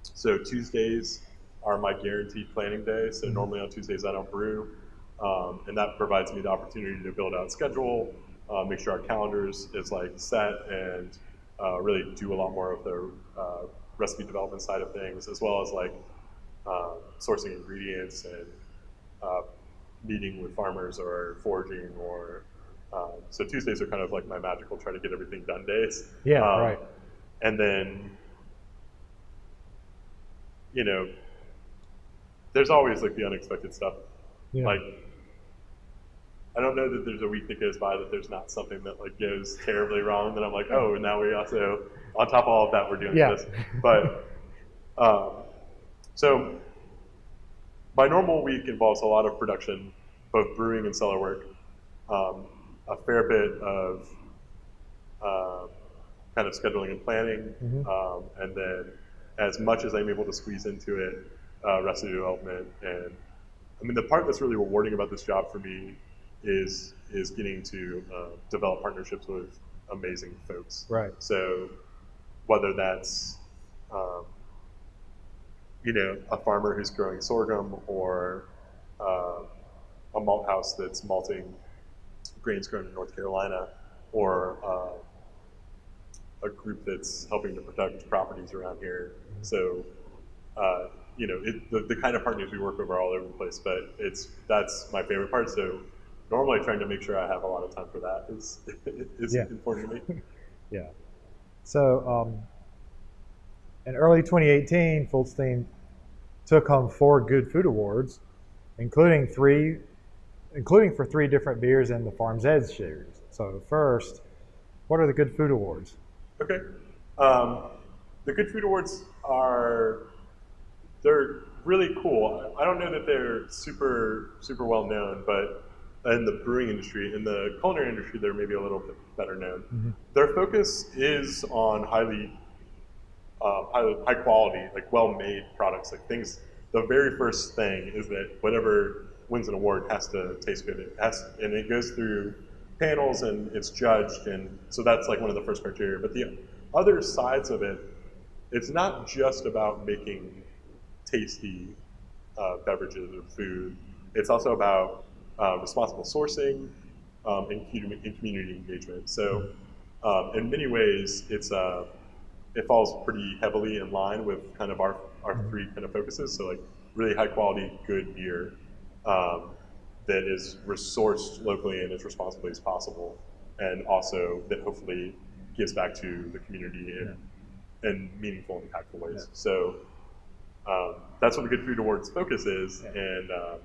so Tuesdays are my guaranteed planning day. So Mhm. normally on Tuesdays I don't brew, um, and that provides me the opportunity to build out schedule, uh, make sure our calendars is like set, and uh, really do a lot more of the uh, recipe development side of things, as well as like uh, sourcing ingredients and uh, meeting with farmers or foraging or um, so Tuesdays are kind of like my magical try to get everything done days. Yeah. Um, right. and then you know, there's always like the unexpected stuff. Yeah. Like, I don't know that there's a week that goes by that there's not something that like goes terribly wrong. That I'm like, oh, and now we also, on top of all of that, we're doing Yeah. this. But um, so my normal week involves a lot of production, both brewing and cellar work, um, a fair bit of uh, kind of scheduling and planning, Mhm. um, and then as much as I'm able to squeeze into it, uh, recipe development. And I mean, the part that's really rewarding about this job for me is is getting to uh, develop partnerships with amazing folks. Right. So whether that's um, you know a farmer who's growing sorghum or uh, a malt house that's malting grains grown in North Carolina or uh, a group that's helping to protect properties around here. So uh, you know it, the, the kind of partners we work with are all over the place, but it's that's my favorite part. So normally trying to make sure I have a lot of time for that is *laughs* is Yeah. important to me. *laughs* Yeah. So um, in early 2018, Full Steam took home four Good Food Awards, including three, including for three different beers in the Farm's Edge series. So first, what are the Good Food Awards? Okay. Um, the Good Food Awards are they're really cool. I don't know that they're super super well known, but in the brewing industry, in the culinary industry, they're maybe a little bit better known. Their focus is on highly um, high, high quality, like well made products, like things. The very first thing is that whatever wins an award has to taste good. It has, and it goes through panels and it's judged, and so that's like one of the first criteria. But the other sides of it, it's not just about making tasty uh, beverages or food. It's also about uh, responsible sourcing um, and, and community engagement. So, um, in many ways, it's uh, it falls pretty heavily in line with kind of our our three kind of focuses. So, like really high quality, good beer um, that is resourced locally and as responsibly as possible, and also that hopefully gives back to the community in, in meaningful, impactful ways. Yeah. So. Um, that's what the Good Food Awards focus is, Yeah. and um,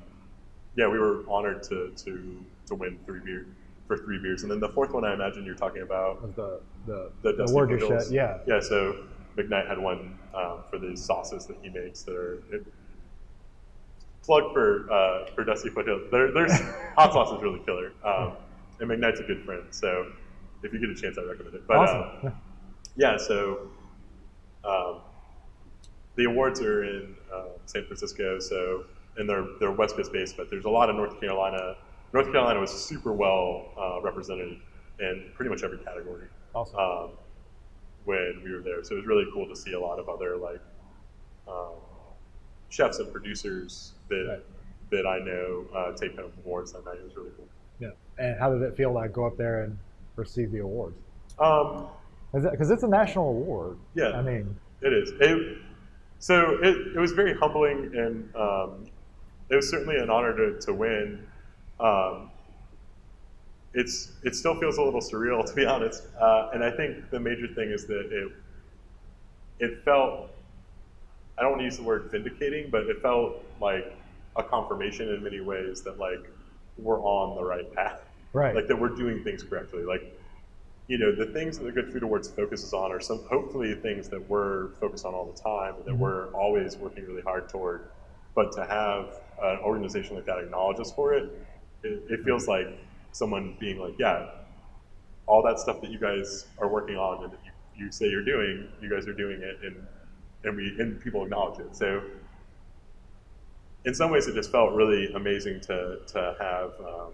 yeah, we were honored to to to win three beer for three beers, and then the fourth one I imagine you're talking about the the, the the Dusty award you Foothills. yeah. Yeah, so McKnight had one um, for these sauces that he makes that are it, plug for uh, for Dusty Foothills. There, there's *laughs* hot sauce is really killer, um, and McKnight's a good friend. So if you get a chance, I recommend it. But uh, awesome. yeah, so um, the awards are in uh, San Francisco, so and they're they're West Coast based, but there's a lot of North Carolina. North Carolina was super well uh, represented in pretty much every category awesome. um, when we were there. So it was really cool to see a lot of other like um, chefs and producers that Right. that I know uh, take home awards that night. It was really cool. yeah. And how did it feel to go up there and receive the awards? Um, Because it's a national award. Yeah. I mean, It is. It, so it, it was very humbling, and um, it was certainly an honor to, to win. Um, it's it still feels a little surreal, *laughs* to be honest. Uh, and I think the major thing is that it it felt I don't want to use the word vindicating, but it felt like a confirmation in many ways that like we're on the right path right. like that we're doing things correctly. Like, you know, the things that the Good Food Awards focuses on are some hopefully things that we're focused on all the time and that Mhm. we're always working really hard toward. But to have an organization like that acknowledges for it, it, it feels like someone being like, yeah, all that stuff that you guys are working on and that you, you say you're doing, you guys are doing it, and and we and people acknowledge it. So in some ways, it just felt really amazing to to have um,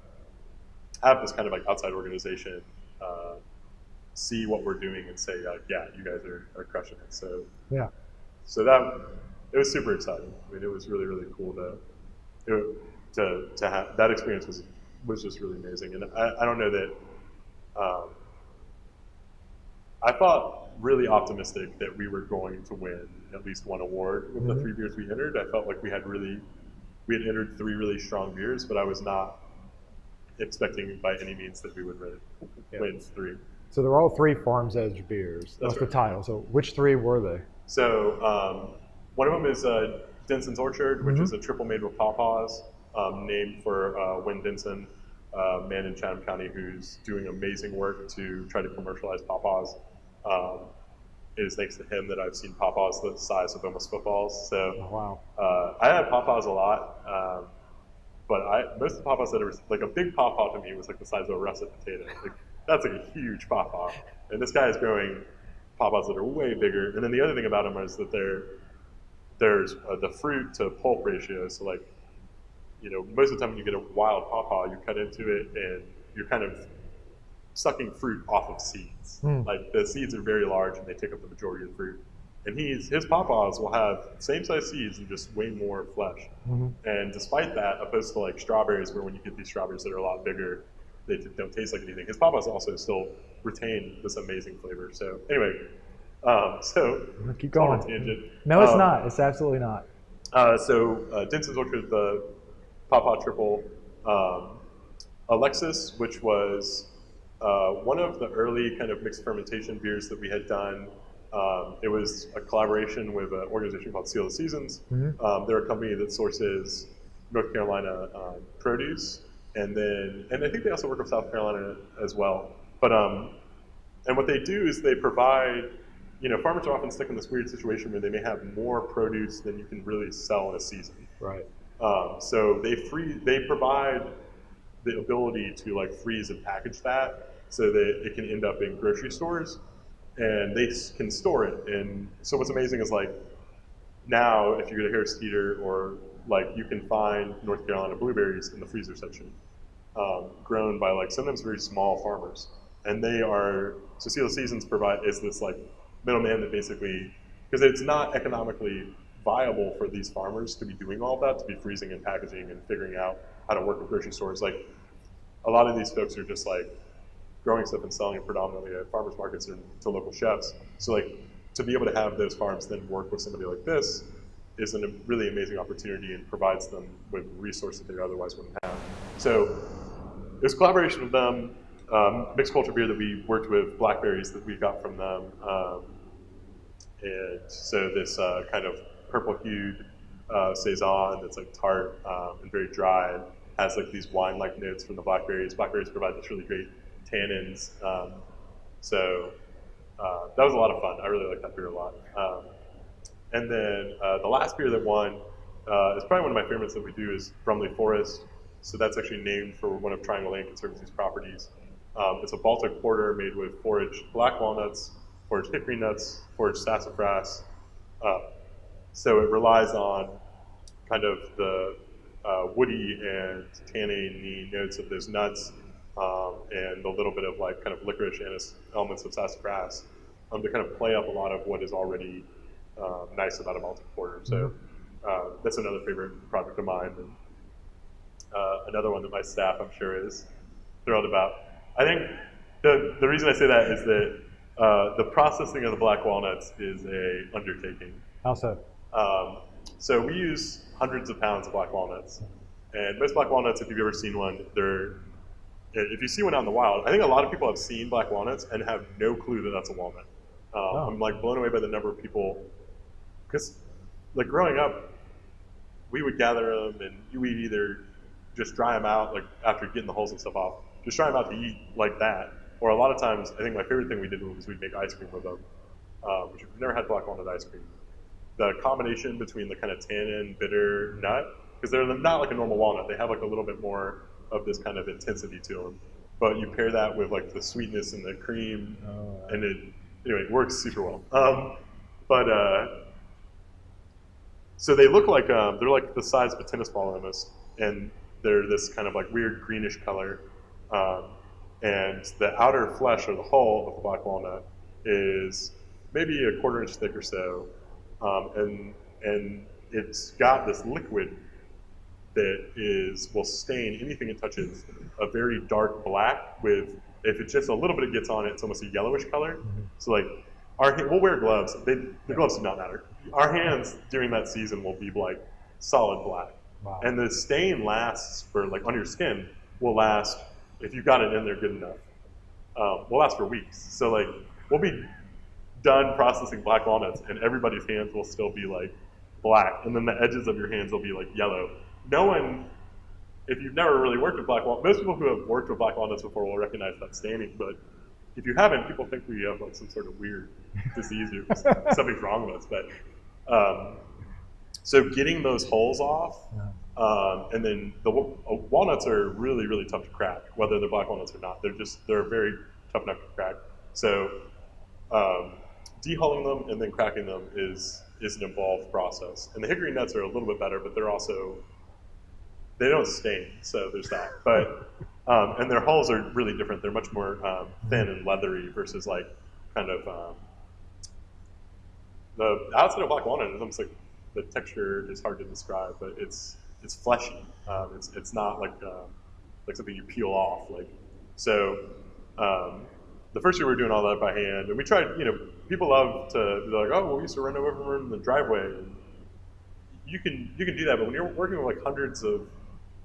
have this kind of like outside organization uh, see what we're doing and say, like, yeah, you guys are, are crushing it. So yeah. so that it was super exciting. I mean, it was really really cool to it, to to have that experience was was just really amazing. And I, I don't know that um, I thought really optimistic that we were going to win at least one award with the Mhm. three beers we entered. I felt like we had really we had entered three really strong beers, but I was not expecting by any means that we would win, Yeah. win three. So they're all three Farms Edge beers. That's, That's the title. So which three were they? So um, one of them is uh, Denson's Orchard, which Mhm. is a triple made with pawpaws, um, named for uh, Win Denson, a man in Chatham County who's doing amazing work to try to commercialize pawpaws. Um, it is thanks to him that I've seen pawpaws the size of almost footballs. So Oh, wow. uh, I had pawpaws a lot, um, but I most of the pawpaws that are like a big pawpaw to me was like the size of a russet potato. Like, that's like a huge pawpaw, and this guy is growing pawpaws that are way bigger. And then the other thing about them is that they're there's uh, the fruit to pulp ratio. So like, you know, most of the time when you get a wild pawpaw, you cut into it and you're kind of sucking fruit off of seeds. Hmm. Like the seeds are very large and they take up the majority of the fruit. And he's his pawpaws will have same size seeds and just way more flesh. hmm And despite that, opposed to like strawberries, where when you get these strawberries that are a lot bigger, they don't taste like anything. His pawpaws also still retain this amazing flavor. So anyway, um, so Keep it's all a going. tangent. No, it's Um, not. It's absolutely not. uh, so uh, Denson's Orchard, the Pawpaw Triple, um, Alexis, which was uh, one of the early kind of mixed fermentation beers that we had done. Um, it was a collaboration with an organization called Seal of the Seasons. Mhm. Um, they're a company that sources North Carolina um, produce, and then and I think they also work with South Carolina as well. But um, and what they do is they provide, you know, farmers are often stuck in this weird situation where they may have more produce than you can really sell in a season. Right. Um, so they free they provide the ability to like freeze and package that so that it can end up in grocery stores and they can store it. And so what's amazing is like now if you go to Harris Teeter or like you can find North Carolina blueberries in the freezer section, um, grown by like sometimes very small farmers, and they are so Seal Seasons provide is this like middleman that basically because it's not economically viable for these farmers to be doing all that to be freezing and packaging and figuring out how to work with grocery stores like a lot of these folks are just like growing stuff and selling it predominantly at farmers markets and to local chefs. So like to be able to have those farms then work with somebody like this is a really amazing opportunity and provides them with resources that they otherwise wouldn't have. So it was collaboration with them, um, mixed culture beer that we worked with blackberries that we got from them. Um, and so this uh, kind of purple hued uh, saison that's like tart um, and very dry has like these wine like notes from the blackberries. Blackberries provide this really great tannins. Um, so uh, that was a lot of fun. I really like that beer a lot. Um, and then uh, the last beer that won uh, is probably one of my favorites that we do is Brumley Forest. So that's actually named for one of Triangle Land Conservancy's properties. Um, it's a Baltic porter made with foraged black walnuts, foraged hickory nuts, foraged sassafras. Uh, so it relies on kind of the uh, woody and tannin notes of those nuts um, and a little bit of like kind of licorice and elements of sassafras um, to kind of play up a lot of what is already um, nice about a Baltic porter. So uh, that's another favorite project of mine. And uh, another one that my staff, I'm sure, is thrilled about. I think the, the reason I say that is that uh, the processing of the black walnuts is a undertaking. How so? Um, so we use hundreds of pounds of black walnuts, and most black walnuts, if you've ever seen one, they're if you see one out in the wild, I think a lot of people have seen black walnuts and have no clue that that's a walnut. Um, Oh. I'm like blown away by the number of people because, like growing up, we would gather them and we'd either just dry them out, like after getting the holes and stuff off, just dry them out to eat like that. Or a lot of times, I think my favorite thing we did was we'd make ice cream with them, um, which we've never had black walnut ice cream. The combination between the kind of tannin, bitter nut, because they're not like a normal walnut, they have like a little bit more of this kind of intensity to them. But you pair that with like the sweetness and the cream, Oh, and it anyway it works super well. Um, but uh, so they look like um, they're like the size of a tennis ball almost, and they're this kind of like weird greenish color. Um, and the outer flesh or the hull of the black walnut is maybe a quarter inch thick or so, um, and and it's got this liquid that is will stain anything it touches a very dark black with if it just a little bit gets on it, it's almost a yellowish color. So like our we'll wear gloves. They, the gloves do not matter. Our hands during that season will be like solid black, wow. and the stain lasts for like on your skin will last if you got it in there good enough um, will last for weeks. So like we'll be done processing black walnuts, and everybody's hands will still be like black, and then the edges of your hands will be like yellow. No one, if you've never really worked with black walnuts, most people who have worked with black walnuts before will recognize that staining, but if you haven't, people think we have like some sort of weird disease or *laughs* something's wrong with us. But um, so getting those holes off, um, and then the uh, walnuts are really really tough to crack, whether they're black walnuts or not. They're just they're very tough nut to crack. So um, dehulling them and then cracking them is is an involved process. And the hickory nuts are a little bit better, but they're also they don't stain, so there's that. But *laughs* um, and their hulls are really different. They're much more um, thin and leathery versus like kind of um, the outside of black walnut is almost like the texture is hard to describe, but it's it's fleshy. Um, it's it's not like um, like something you peel off. Like so, um, the first year we were doing all that by hand, and we tried. You know, people love to be like, oh, well, we used to run over them in the driveway. And you can you can do that, but when you're working with like hundreds of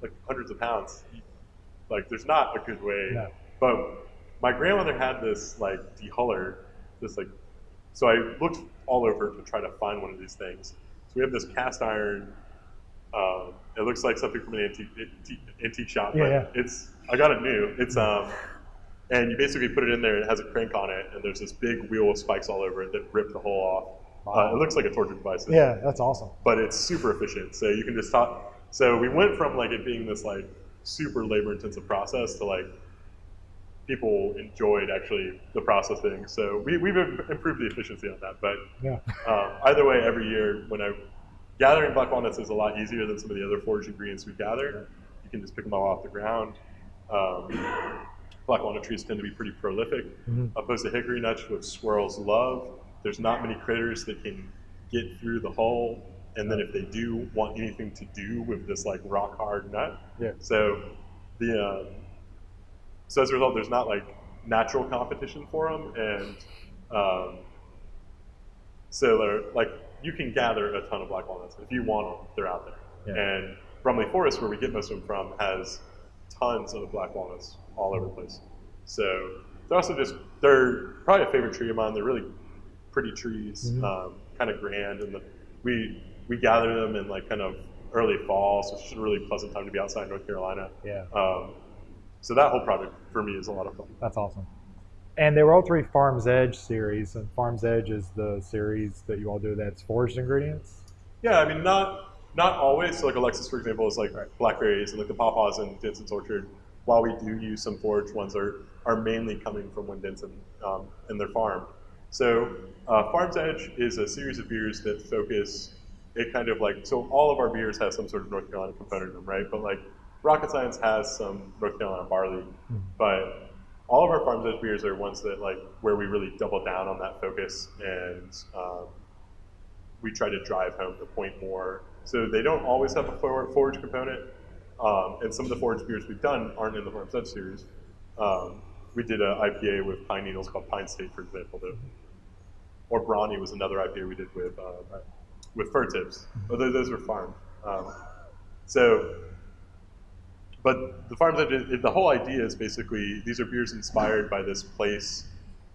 like hundreds of pounds, like there's not a good way. No. But my grandmother had this like dehuller, this like. So I looked all over to try to find one of these things. So we have this cast iron. Um, it looks like something from an antique, antique, antique shop, Yeah, but yeah. it's I got it new. It's um, and you basically put it in there. and It has a crank on it, and there's this big wheel with spikes all over it that rip the hole off. Uh, it looks like a torture device, Yeah, that's awesome. but it's super efficient. So you can just talk. So we went from like it being this like super labor intensive process to like people enjoyed actually the processing. So we, we've improved the efficiency on that. But Yeah. um, either way, every year when I gathering black walnuts is a lot easier than some of the other forage ingredients we gather. You can just pick them all off the ground. Um, black walnut trees tend to be pretty prolific, Mhm. opposed to hickory nuts, which squirrels love. There's not many critters that can get through the hole, and then if they do want anything to do with this like rock hard nut, Yeah. so the um, so as a result, there's not like natural competition for them, and um, so they're like you can gather a ton of black walnuts if you want them. They're out there, Yeah. and Brumley Forest, where we get most of them from, has tons of black walnuts all over the place. So they're also just they're probably a favorite tree of mine. They're really pretty trees, Mhm. um, kind of grand, and the, we we gather them in like kind of early fall, so it's just a really pleasant time to be outside North Carolina. Yeah, Um, so that whole project for me is a lot of fun. that's awesome. And they were all three Farm's Edge series, and Farm's Edge is the series that you all do that's foraged ingredients. Yeah, I mean, not not always. So like Alexis, for example, is like blackberries and like the pawpaws and Denson's orchard. While we do use some foraged ones, are are mainly coming from Win Denson um, and their farm. So uh, Farm's Edge is a series of beers that focus. It kind of like so all of our beers have some sort of North Carolina component in them, right? But like Rocket Science has some North Carolina barley, but all of our Farm's Edge beers are ones that like where we really double down on that focus and um, we try to drive home the point more. So they don't always have a forage component, um, and some of the forage beers we've done aren't in the Farm's Edge series. Um, we did an IPA with pine needles called Pine State, for example, or Brawny was another IPA we did with uh, with fir tips. Although those were farmed. Um, so, but the Edge, it- the whole idea is basically these are beers inspired by this place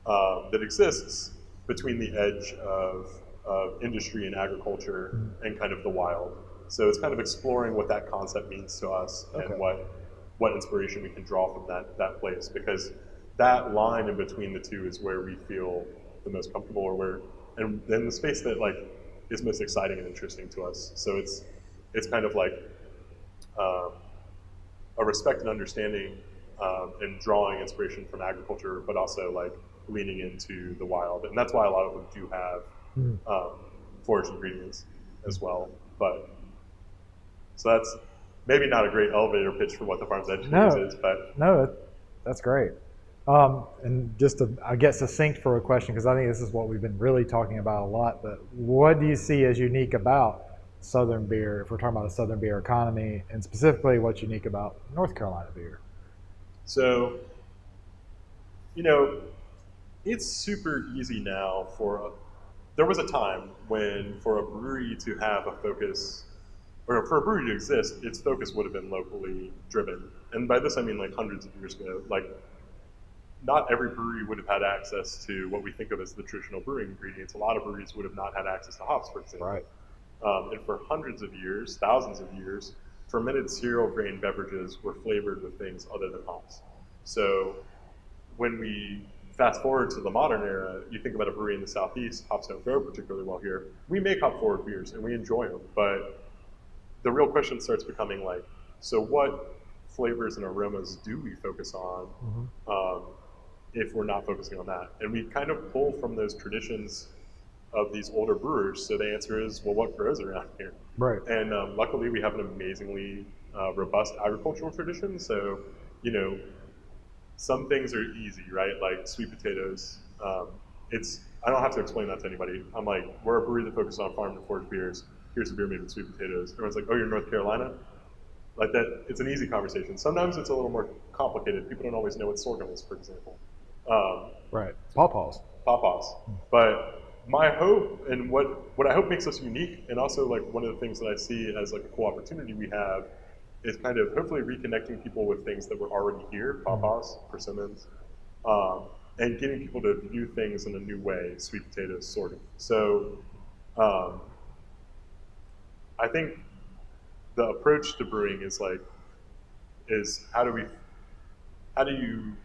um, that exists between the edge of, of industry and agriculture and kind of the wild. So it's kind of exploring what that concept means to us Okay. and what what inspiration we can draw from that that place because that line in between the two is where we feel the most comfortable or where and then the space that like is most exciting and interesting to us. So it's it's kind of like um, a respect and understanding um, and drawing inspiration from agriculture, but also like leaning into the wild. And that's why a lot of them do have Mhm. um, forage ingredients as well. But so that's maybe not a great elevator pitch for what the Farm's Edge No. is, but No, that's great. Um, and just to, I guess, succinct for a question, because I think this is what we've been really talking about a lot. But what do you see as unique about Southern beer, if we're talking about a Southern beer economy, and specifically what's unique about North Carolina beer? So, you know, it's super easy now for a, there was a time when for a brewery to have a focus, or for a brewery to exist, its focus would have been locally driven. And by this I mean like hundreds of years ago. Like not every brewery would have had access to what we think of as the traditional brewing ingredients. A lot of breweries would have not had access to hops, for example. Right. Um, and for hundreds of years, thousands of years, fermented cereal grain beverages were flavored with things other than hops. So when we fast forward to the modern era, you think about a brewery in the southeast, hops don't grow particularly well here. We make hop forward beers and we enjoy them, but the real question starts becoming like, so what flavors and aromas do we focus on Mhm. um, if we're not focusing on that? And we kind of pull from those traditions of these older brewers. So the answer is, well, what grows around here? Right. And um, luckily, we have an amazingly uh, robust agricultural tradition. So, you know, some things are easy, right? Like sweet potatoes. Um, it's I don't have to explain that to anybody. I'm like, we're a brewery that focuses on farm to forage beers. Here's a beer made with sweet potatoes. Everyone's like, oh, you're North Carolina. Like that, it's an easy conversation. Sometimes it's a little more complicated. People don't always know what sorghum is, for example. Um, Right. Pawpaws. pawpaws. But my hope and what what I hope makes us unique, and also like one of the things that I see as like a cool opportunity we have, is kind of hopefully reconnecting people with things that were already here, Pawpaws, persimmons, um, and getting people to view things in a new way, sweet potatoes, sorghum. So um, I think the approach to brewing is like is how do we how do you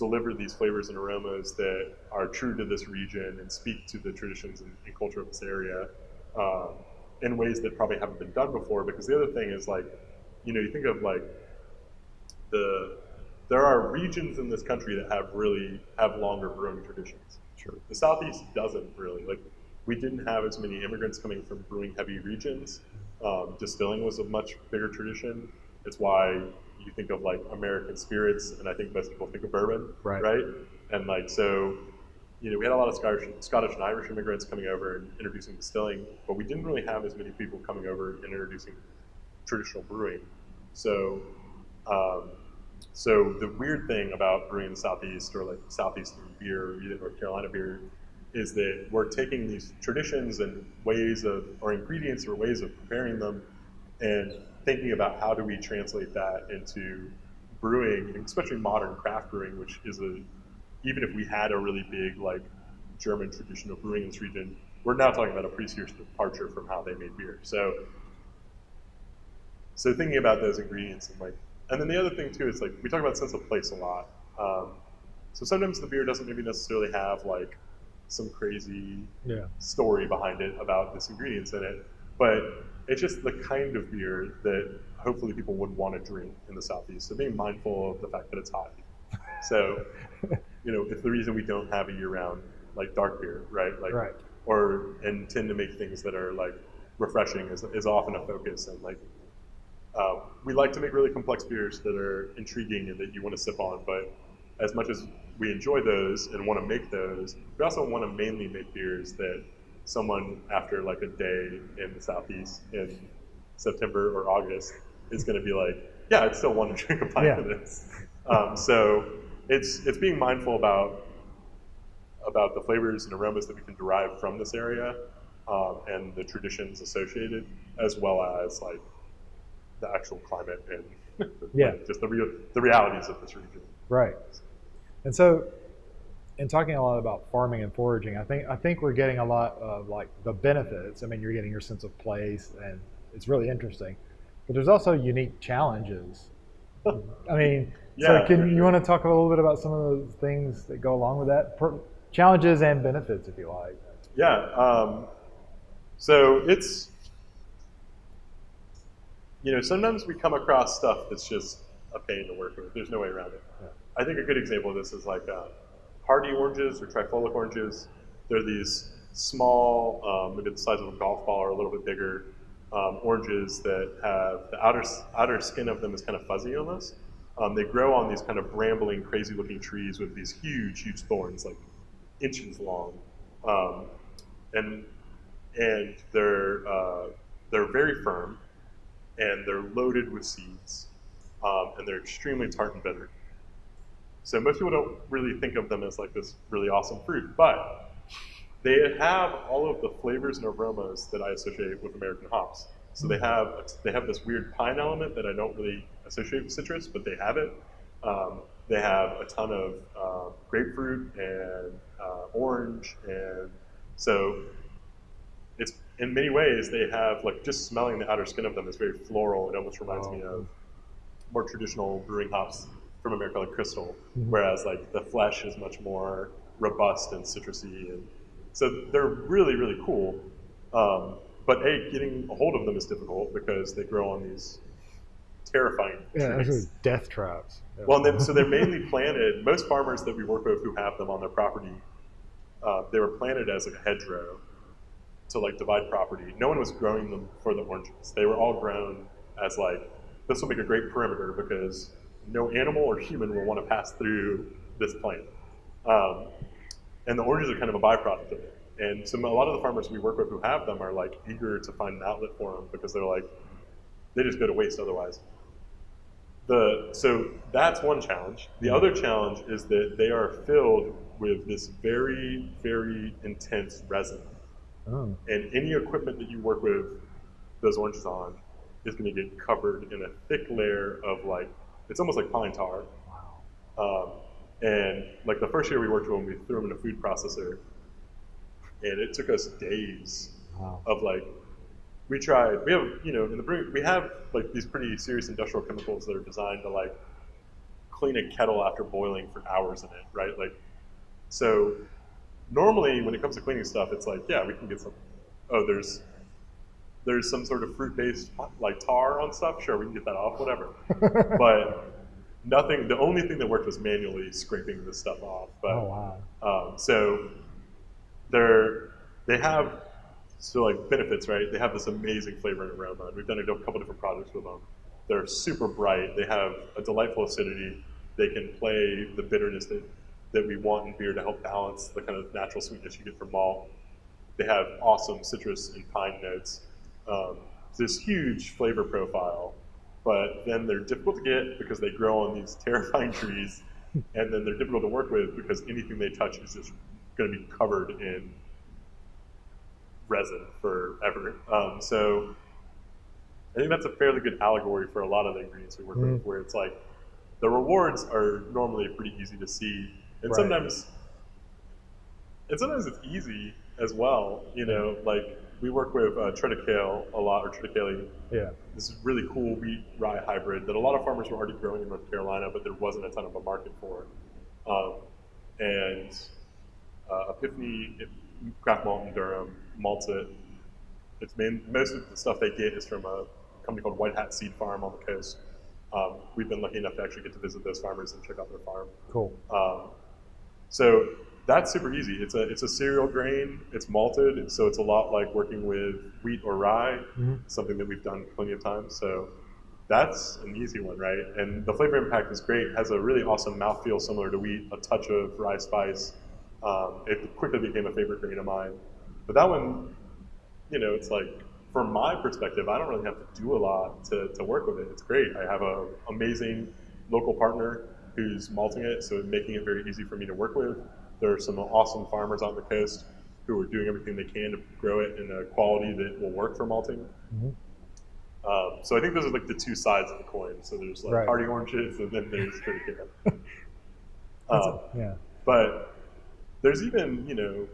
deliver these flavors and aromas that are true to this region and speak to the traditions and, and culture of this area um, in ways that probably haven't been done before. Because the other thing is like, you know, you think of like the there are regions in this country that have really have longer brewing traditions. Sure. The southeast doesn't really like. We didn't have as many immigrants coming from brewing heavy regions. Um, distilling was a much bigger tradition. It's why you think of like American spirits, and I think most people think of bourbon, Right. Right, and like so, you know, we had a lot of Scottish, Scottish and Irish immigrants coming over and introducing distilling, but we didn't really have as many people coming over and introducing traditional brewing. So, um, so the weird thing about brewing in the southeast or like southeastern beer or even North Carolina beer is that we're taking these traditions and ways of or ingredients or ways of preparing them and thinking about how do we translate that into brewing, especially modern craft brewing, which is a even if we had a really big like German tradition of brewing in this region, we're now talking about a pretty serious departure from how they made beer. So so thinking about those ingredients and like and then the other thing too is like we talk about sense of place a lot. Um, so sometimes the beer doesn't maybe necessarily have like some crazy Yeah. story behind it about this ingredients in it, but it's just the kind of beer that hopefully people would want to drink in the southeast. So being mindful of the fact that it's hot. So, *laughs* you know, it's the reason we don't have a year-round like dark beer, right? Like, Right. or and tend to make things that are like refreshing is, is often a focus and like um, we like to make really complex beers that are intriguing and that you want to sip on, but as much as we enjoy those and want to make those, we also want to mainly make beers that someone after like a day in the southeast in September or August is going to be like, yeah, I'd still want to *laughs* drink a pint Yeah. of this. Um, so it's it's being mindful about about the flavors and aromas that we can derive from this area um, and the traditions associated, as well as like the actual climate and *laughs* Yeah. just the real the realities of this region. Right. And so, in talking a lot about farming and foraging, I think I think we're getting a lot of like the benefits. I mean, you're getting your sense of place, and it's really interesting. But there's also unique challenges. I mean, Yeah, so can you sure. want to talk a little bit about some of the things that go along with that? Per- challenges and benefits, if you like. Yeah. Um, so it's, you know, sometimes we come across stuff that's just a pain to work with. There's no way around it. Yeah. I think a good example of this is like uh, hardy oranges or trifoliate oranges. They're these small, um, maybe the size of a golf ball or a little bit bigger um, oranges that have the outer outer skin of them is kind of fuzzy almost. Um, they grow on these kind of brambling, crazy-looking trees with these huge, huge thorns, like inches long, um, and and they're uh, they're very firm, and they're loaded with seeds, um, and they're extremely tart and bitter. So most people don't really think of them as like this really awesome fruit, but they have all of the flavors and aromas that I associate with American hops. So they have they have this weird pine element that I don't really associate with citrus, but they have it. Um, They have a ton of uh, grapefruit and uh, orange, and so it's in many ways they have like just smelling the outer skin of them is very floral. It almost reminds me Oh. of more traditional brewing hops from America, like Crystal, Mhm. whereas like the flesh is much more robust and citrusy, and so they're really really cool. Um, but a getting a hold of them is difficult because they grow on these terrifying Yeah, trees. death traps. Yeah. Well, and then, so they're *laughs* mainly planted. Most farmers that we work with who have them on their property, uh, they were planted as a hedgerow to like divide property. No one was growing them for the oranges. They were all grown as like this will make a great perimeter because no animal or human will want to pass through this plant. Um, and the oranges are kind of a byproduct of it. And so a lot of the farmers we work with who have them are like eager to find an outlet for them because they're like they just go to waste otherwise. The so that's one challenge. The other challenge is that they are filled with this very very intense resin, Oh, and any equipment that you work with those oranges on is going to get covered in a thick layer of like it's almost like pine tar. wow. Um, and like the first year we worked with them, we threw them in a food processor, and it took us days Wow. of like we tried we have you know in the brewing we have like these pretty serious industrial chemicals that are designed to like clean a kettle after boiling for hours in it right like so normally when it comes to cleaning stuff it's like yeah we can get some oh there's there's some sort of fruit based like tar on stuff sure we can get that off whatever *laughs* but nothing the only thing that worked was manually scraping this stuff off but oh wow. um, so they're they have so like benefits, right? They have this amazing flavor and aroma. And we've done a couple different projects with them. They're super bright. They have a delightful acidity. They can play the bitterness that, that we want in beer to help balance the kind of natural sweetness you get from malt. They have awesome citrus and pine notes. Um, this huge flavor profile, but then they're difficult to get because they grow on these *laughs* terrifying trees, and then they're difficult to work with because anything they touch is just going to be covered in resin forever. Um, so I think that's a fairly good allegory for a lot of the ingredients we work Mm. with, where it's like the rewards are normally pretty easy to see, and Right. sometimes and sometimes it's easy as well. You know, like we work with uh, triticale a lot, or triticale. Yeah. This is a really cool wheat rye hybrid that a lot of farmers were already growing in North Carolina, but there wasn't a ton of a market for. Um, and uh, Epiphany craft malt in Durham malts it. It's main, most of the stuff they get is from a company called White Hat Seed Farm on the coast. Um, we've been lucky enough to actually get to visit those farmers and check out their farm. Cool. Um, so that's super easy. It's a it's a cereal grain. It's malted, and so it's a lot like working with wheat or rye. Mhm. Something that we've done plenty of times. So that's an easy one, right? And the flavor impact is great. It Has a really awesome mouthfeel similar to wheat. A touch of rye spice. Um, it quickly became a favorite grain of mine. But that one, you know, it's like from my perspective, I don't really have to do a lot to, to work with it. It's great. I have an amazing local partner who's malting it, so making it very easy for me to work with. There are some awesome farmers on the coast who are doing everything they can to grow it in a quality that will work for malting. Mhm. Um, so I think those are like the two sides of the coin. So there's like Right. hardy oranges, and then there's triticale. *laughs* Um, yeah. but there's even, you know,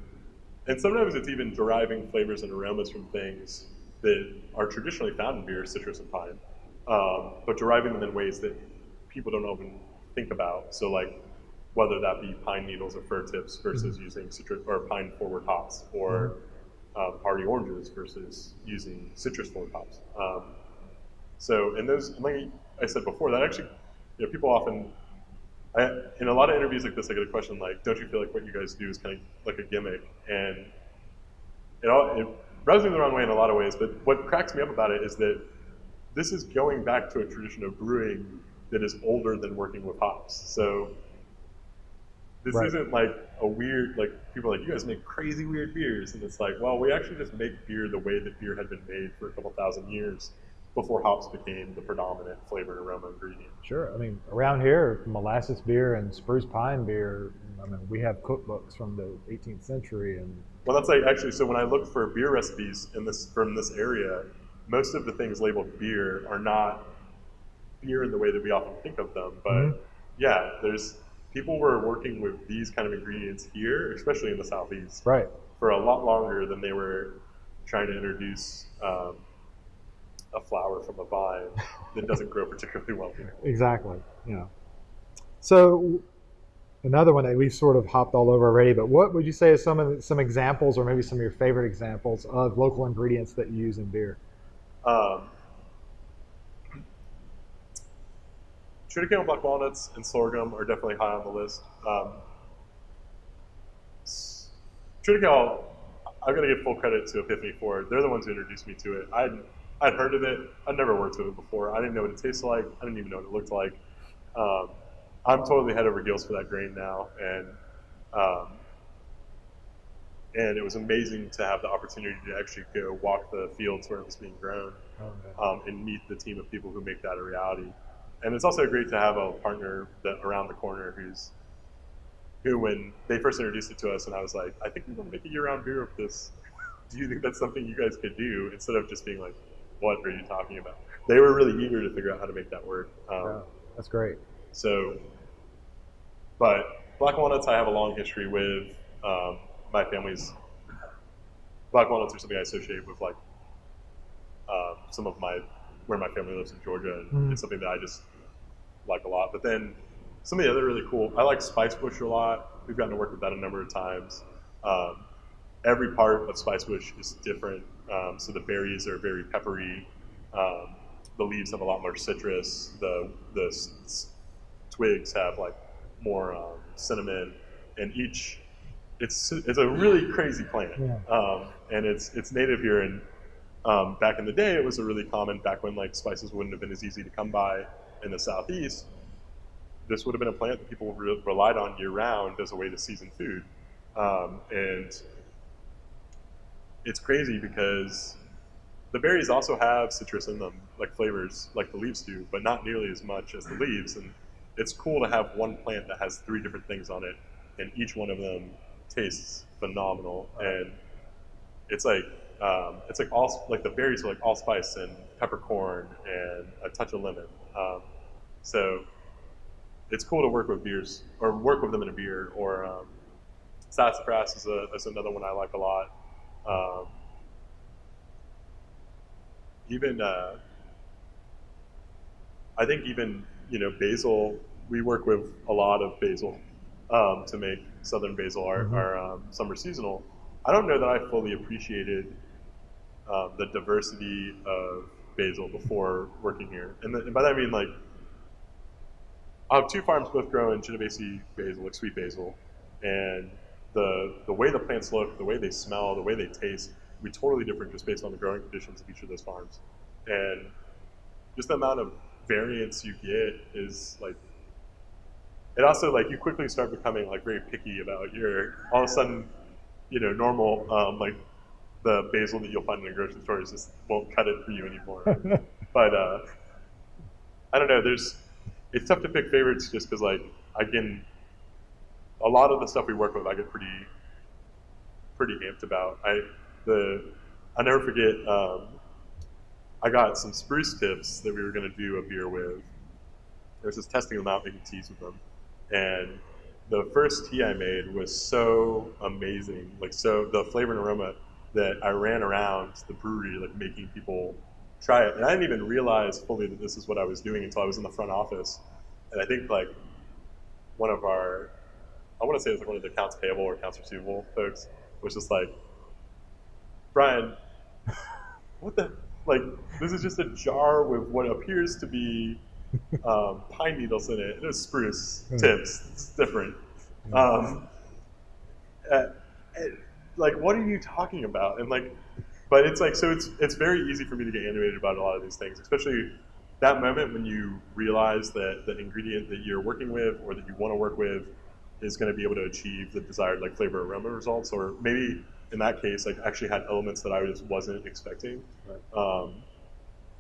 and sometimes it's even deriving flavors and aromas from things that are traditionally found in beer, citrus and pine, um, but deriving them in ways that people don't even think about. So, like, whether that be pine needles or fir tips versus using citrus or pine forward hops, or um, hardy oranges versus using citrus forward hops. Um, so, and those, and like I said before, that actually, you know, people often I, in a lot of interviews like this, I get a question like, "Don't you feel like what you guys do is kind of like a gimmick?" And it, all, it rubs me the wrong way in a lot of ways. But what cracks me up about it is that this is going back to a tradition of brewing that is older than working with hops. So this Right. isn't like a weird like people are like you guys make crazy weird beers, and it's like, well, we actually just make beer the way that beer had been made for a couple thousand years before hops became the predominant flavor and aroma ingredient. Sure. I mean, around here, molasses beer and spruce pine beer. I mean, we have cookbooks from the 18th century, and Well, that's like actually. So when I look for beer recipes in this from this area, most of the things labeled beer are not beer in the way that we often think of them, but Mhm. yeah, there's people were working with these kind of ingredients here, especially in the southeast, Right. for a lot longer than they were trying to introduce um, a flower from a vine *laughs* that doesn't grow particularly well here. Exactly. Yeah. So another one that we've sort of hopped all over already, but what would you say is some of the, some examples, or maybe some of your favorite examples of local ingredients that you use in beer? Um, Triticale black walnuts and sorghum are definitely high on the list. Um, s- Triticale, I'm going to give full credit to Epiphany for it. They're the ones who introduced me to it. I'd, I'd heard of it. I'd never worked with it before. I didn't know what it tasted like. I didn't even know what it looked like. Um, I'm totally head over heels for that grain now, and um, and it was amazing to have the opportunity to actually go walk the fields where it was being grown um, and meet the team of people who make that a reality. And it's also great to have a partner that around the corner who's who, when they first introduced it to us, and I was like, I think we want to make a year-round beer of this. *laughs* Do you think that's something you guys could do? Instead of just being like, what are you talking about? They were really eager to figure out how to make that work. Um, Yeah, that's great. so, but black walnuts, I have a long history with. Um, my family's black walnuts are something I associate with like um, some of my where my family lives in Georgia, and Mhm. it's something that I just like a lot. But then some of the other really cool, I like spice bush a lot. We've gotten to work with that a number of times. Um, every part of spice bush is different. Um, so the berries are very peppery. Um, the leaves have a lot more citrus. The the s- s- twigs have like more um, cinnamon, and each it's it's a really crazy plant, Yeah. um, and it's it's native here. And um, back in the day, it was a really common back when like spices wouldn't have been as easy to come by in the southeast. This would have been a plant that people re- relied on year round as a way to season food, um, and it's crazy because the berries also have citrus in them, like flavors, like the leaves do, but not nearly as much as the leaves. And it's cool to have one plant that has three different things on it, and each one of them tastes phenomenal. And it's like um, it's like all like the berries are like allspice and peppercorn and a touch of lemon. Um, so it's cool to work with beers or work with them in a beer. Or um, sassafras is, a, is another one I like a lot. Um, even uh, I think even you know basil. We work with a lot of basil um, to make southern basil our, Mhm. our um, summer seasonal. I don't know that I fully appreciated um, the diversity of basil before working here, and, the, and by that I mean like I have two farms both growing Genovese basil, like sweet basil, and the the way the plants look, the way they smell, the way they taste, be totally different just based on the growing conditions of each of those farms, and just the amount of variance you get is like. It also like you quickly start becoming like very picky about your all of a sudden, you know, normal um, like the basil that you'll find in a grocery store is just won't cut it for you anymore. *laughs* but uh, I don't know. There's it's tough to pick favorites just because like I can a lot of the stuff we work with I get pretty pretty amped about. I the I never forget um, I got some spruce tips that we were going to do a beer with. I was just testing them out, making teas with them, and the first tea I made was so amazing, like so the flavor and aroma that I ran around the brewery like making people try it, and I didn't even realize fully that this is what I was doing until I was in the front office, and I think like one of our I want to say it was like one of the accounts payable or accounts receivable folks was just like, Brian, what the like? This is just a jar with what appears to be um, pine needles in it. It was spruce Hmm. tips. It's different. Um, uh, like, what are you talking about? And like, but it's like so. It's it's very easy for me to get animated about a lot of these things, especially that moment when you realize that the ingredient that you're working with or that you want to work with is going to be able to achieve the desired like flavor aroma results, or maybe in that case, like actually had elements that I just wasn't expecting. Um,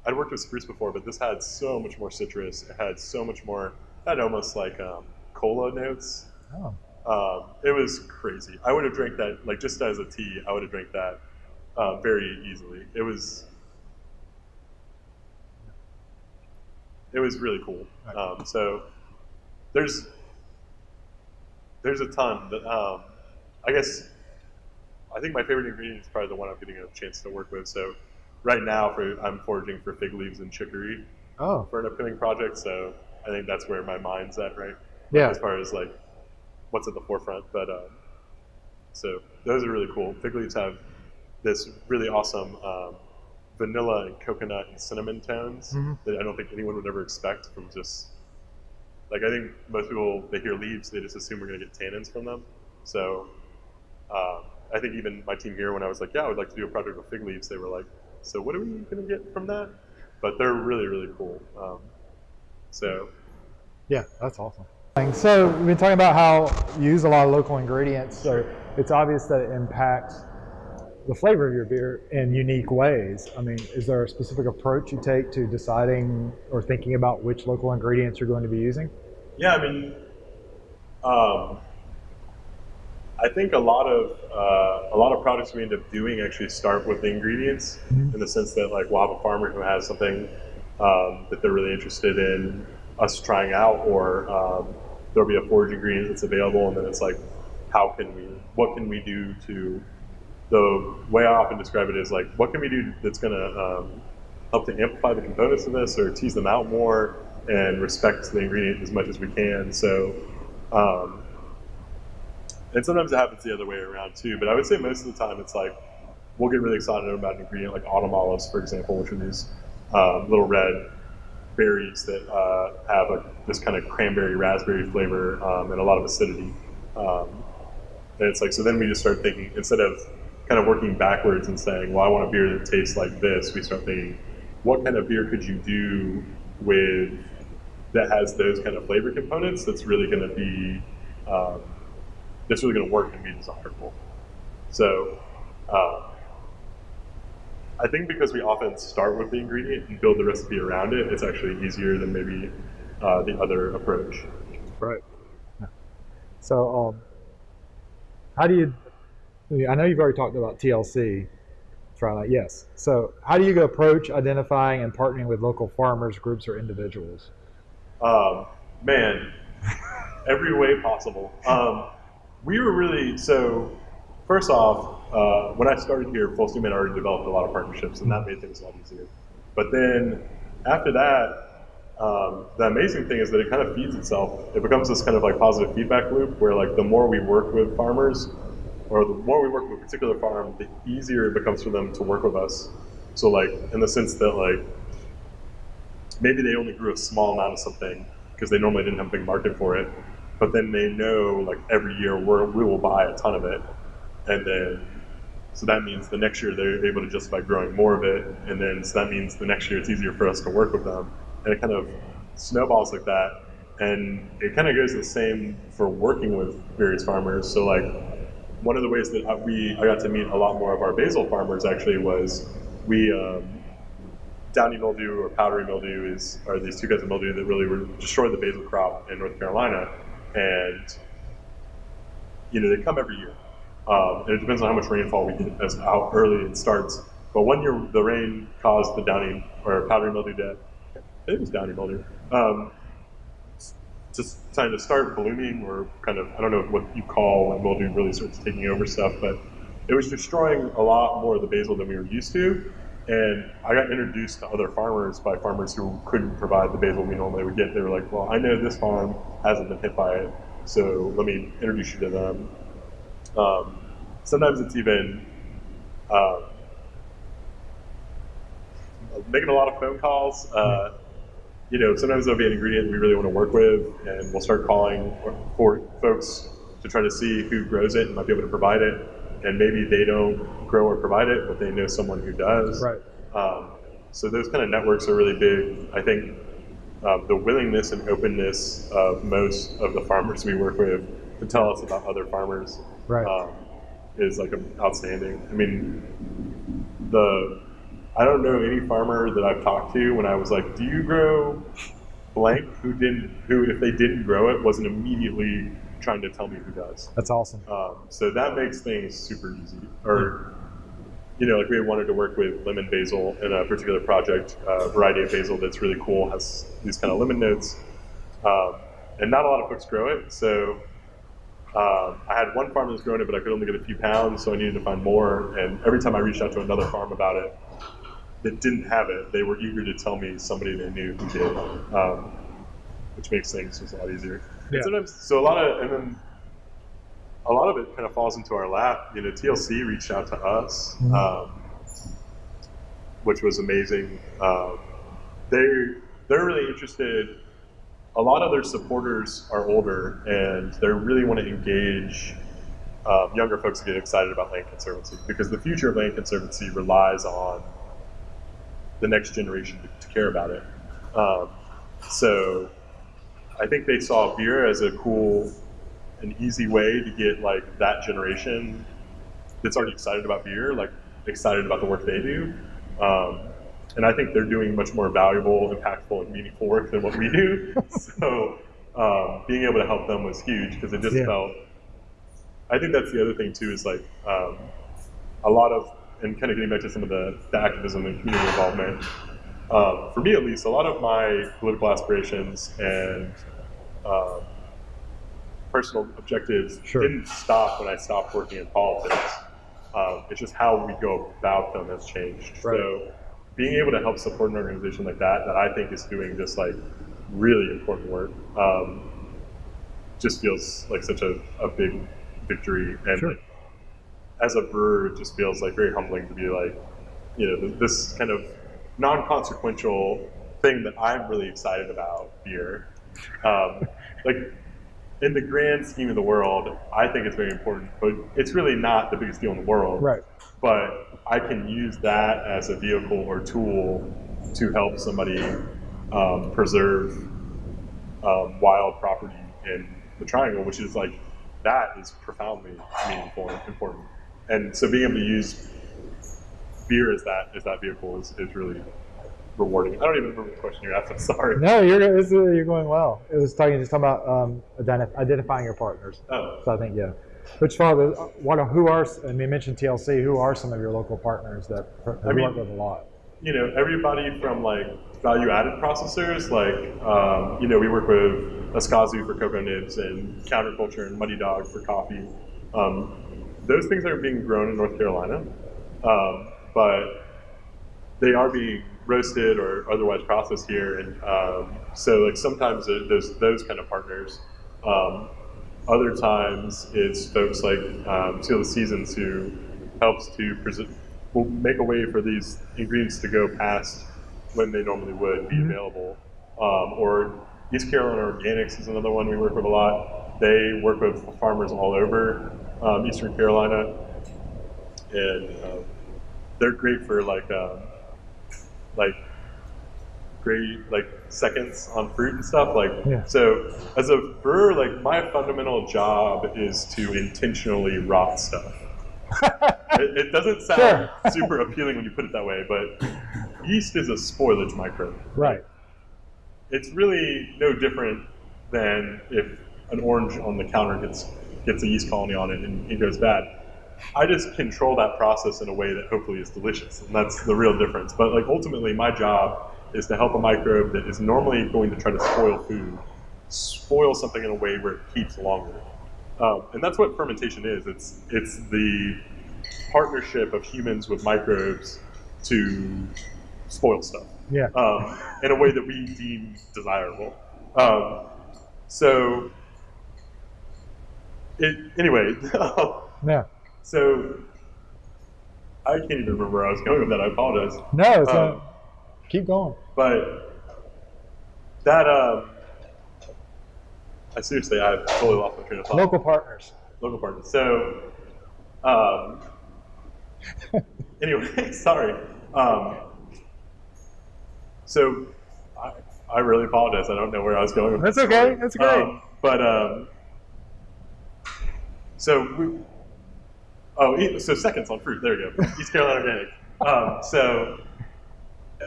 I'd worked with spruce before, but this had so much more citrus. It had so much more. It had almost like um, cola notes. oh, Um, it was crazy. I would have drank that like just as a tea. I would have drank that uh, very easily. It was. It was really cool. Um, so there's there's a ton. That, um, I guess I think my favorite ingredient is probably the one I'm getting a chance to work with. So right now, for, I'm foraging for fig leaves and chicory Oh, for an upcoming project. So I think that's where my mind's at, right? yeah. As far as like what's at the forefront. But um, so those are really cool. Fig leaves have this really awesome um, vanilla and coconut and cinnamon tones Mhm. that I don't think anyone would ever expect from just like I think most people they hear leaves they just assume we're gonna get tannins from them. So um, I think even my team here when I was like yeah I would like to do a project with fig leaves they were like so what are we gonna get from that? But they're really really cool. Um, so Yeah, that's awesome. So we've been talking about how you use a lot of local ingredients, so it's obvious that it impacts the flavor of your beer in unique ways. I mean, is there a specific approach you take to deciding or thinking about which local ingredients you're going to be using? Yeah, I mean, um, I think a lot of uh, a lot of products we end up doing actually start with the ingredients, Mhm. in the sense that like we'll have a farmer who has something um, that they're really interested in us trying out, or um, there'll be a forage ingredient that's available, and then it's like, how can we, what can we do to the way I often describe it is like, what can we do that's going to um, help to amplify the components of this or tease them out more and respect the ingredient as much as we can. So, um, and sometimes it happens the other way around too. But I would say most of the time it's like we'll get really excited about an ingredient like autumn olives, for example, which are these um, little red berries that uh, have a, this kind of cranberry raspberry flavor um, and a lot of acidity. Um, and it's like, so then we just start thinking, instead of kind of working backwards and saying, well, I want a beer that tastes like this, we start thinking, what kind of beer could you do with that has those kind of flavor components that's really going to be, um, that's really going to work and be desirable. So, um, I think because we often start with the ingredient and build the recipe around it, it's actually easier than maybe uh, the other approach. Right. So, um, how do you? I know you've already talked about TLC. Try yes. So, how do you approach identifying and partnering with local farmers, groups, or individuals? Um, man, every way possible. Um, we were really so. First off, uh, when I started here, Full Steam had already developed a lot of partnerships, and that made things a lot easier. But then after that, um, the amazing thing is that it kind of feeds itself. It becomes this kind of like positive feedback loop where like the more we work with farmers, or the more we work with a particular farm, the easier it becomes for them to work with us. So like in the sense that like maybe they only grew a small amount of something because they normally didn't have a big market for it, but then they know like every year we're, we will buy a ton of it, and then so that means the next year they're able to justify growing more of it, and then so that means the next year it's easier for us to work with them, and it kind of snowballs like that, and it kind of goes the same for working with various farmers. So like one of the ways that we I got to meet a lot more of our basil farmers actually was we. Um, downy mildew or powdery mildew is are these two kinds of mildew that really were, destroy the basil crop in North Carolina, and you know they come every year. Um, and it depends on how much rainfall we get as how early it starts. But one year the rain caused the downy or powdery mildew death. It was downy mildew. Um, just kind of start blooming or kind of I don't know what you call when mildew really starts taking over stuff, but it was destroying a lot more of the basil than we were used to. And I got introduced to other farmers by farmers who couldn't provide the basil we normally would get. They were like, "Well, I know this farm hasn't been hit by it, so let me introduce you to them." Um, sometimes it's even um, making a lot of phone calls. Uh, you know, sometimes there'll be an ingredient we really want to work with, and we'll start calling for folks to try to see who grows it and might be able to provide it. And maybe they don't grow or provide it, but they know someone who does. Right. Um, so those kind of networks are really big. I think um, the willingness and openness of most of the farmers we work with to tell us about other farmers Right. um, is like outstanding. I mean, the I don't know any farmer that I've talked to when I was like, "Do you grow blank?" Who didn't? Who, if they didn't grow it, wasn't immediately trying to tell me who does. That's awesome. Um, so that makes things super easy. Or, you know, like we wanted to work with lemon basil in a particular project, a variety of basil that's really cool, has these kind of lemon notes. Um, and not a lot of folks grow it. So um, I had one farm that was growing it, but I could only get a few pounds, so I needed to find more. And every time I reached out to another farm about it that didn't have it, they were eager to tell me somebody they knew who did, um, which makes things just a lot easier. Yeah. Sometimes, so a lot of, and then a lot of it kind of falls into our lap. You know, TLC reached out to us, Mhm. um, which was amazing. Um, they they're really interested. A lot of their supporters are older, and they really want to engage um, younger folks to get excited about land conservancy because the future of land conservancy relies on the next generation to, to care about it. Um, so I think they saw beer as a cool an easy way to get like that generation that's already excited about beer, like excited about the work they do. Um, and I think they're doing much more valuable, impactful, and meaningful work than what we do. *laughs* so um, being able to help them was huge because it just Yeah. felt. I think that's the other thing too is like um, a lot of and kind of getting back to some of the, the activism and community involvement. Um, for me, at least, a lot of my political aspirations and um, personal objectives Sure. didn't stop when I stopped working in politics. Um, it's just how we go about them has changed. Right. So being able to help support an organization like that, that I think is doing just like really important work, um, just feels like such a, a big victory. And Sure. like, as a brewer, it just feels like very humbling to be like, you know, this kind of non-consequential thing that I'm really excited about beer. Um, like in the grand scheme of the world, I think it's very important, but it's really not the biggest deal in the world. Right. But I can use that as a vehicle or tool to help somebody um, preserve um, wild property in the triangle, which is like that is profoundly meaningful and important. And so being able to use beer as that as that vehicle is, is really rewarding. I don't even remember the question you asked. I'm sorry. No, you're you're going well. It was talking just talking about um, identi- identifying your partners. Oh, So I think yeah. Which father? What? Who are? mean, you mentioned TLC. Who are some of your local partners that I mean- work with a lot? you know, everybody from like value added processors, like, um, you know, we work with Askinosie for cocoa nibs and Counterculture and Muddy Dog for coffee. Um, those things are being grown in North Carolina, um, but they are being roasted or otherwise processed here. And um, so, like, sometimes those, those kind of partners. Um, other times it's folks like um, Seal the Seasons who helps to preserve will make a way for these ingredients to go past when they normally would be Mhm. available. Um, or East Carolina Organics is another one we work with a lot. They work with farmers all over um, Eastern Carolina, and um, they're great for like um, like great like seconds on fruit and stuff. Like Yeah. so, as a brewer, like my fundamental job is to intentionally rot stuff *laughs* it, it doesn't sound Sure. super appealing when you put it that way, but yeast is a spoilage microbe. Right. It's really no different than if an orange on the counter gets gets a yeast colony on it and it goes bad. I just control that process in a way that hopefully is delicious, and that's the real difference. But like ultimately, my job is to help a microbe that is normally going to try to spoil food, spoil something in a way where it keeps longer. Um, and that's what fermentation is. It's it's the partnership of humans with microbes to spoil stuff Yeah. um, in a way that we deem desirable. Um, so, it, anyway, *laughs* Yeah. so I can't even remember where I was going with that. I apologize. No. Keep going. But that, um, I seriously, I totally lost my train of thought. Local partners. local partners. So, um, anyway, *laughs* sorry. Um, so, I, I really apologize. I don't know where I was going with That's okay. story. That's great. Um, but um, so we, oh, so seconds on fruit. There you go. East Carolina Organic. Um, so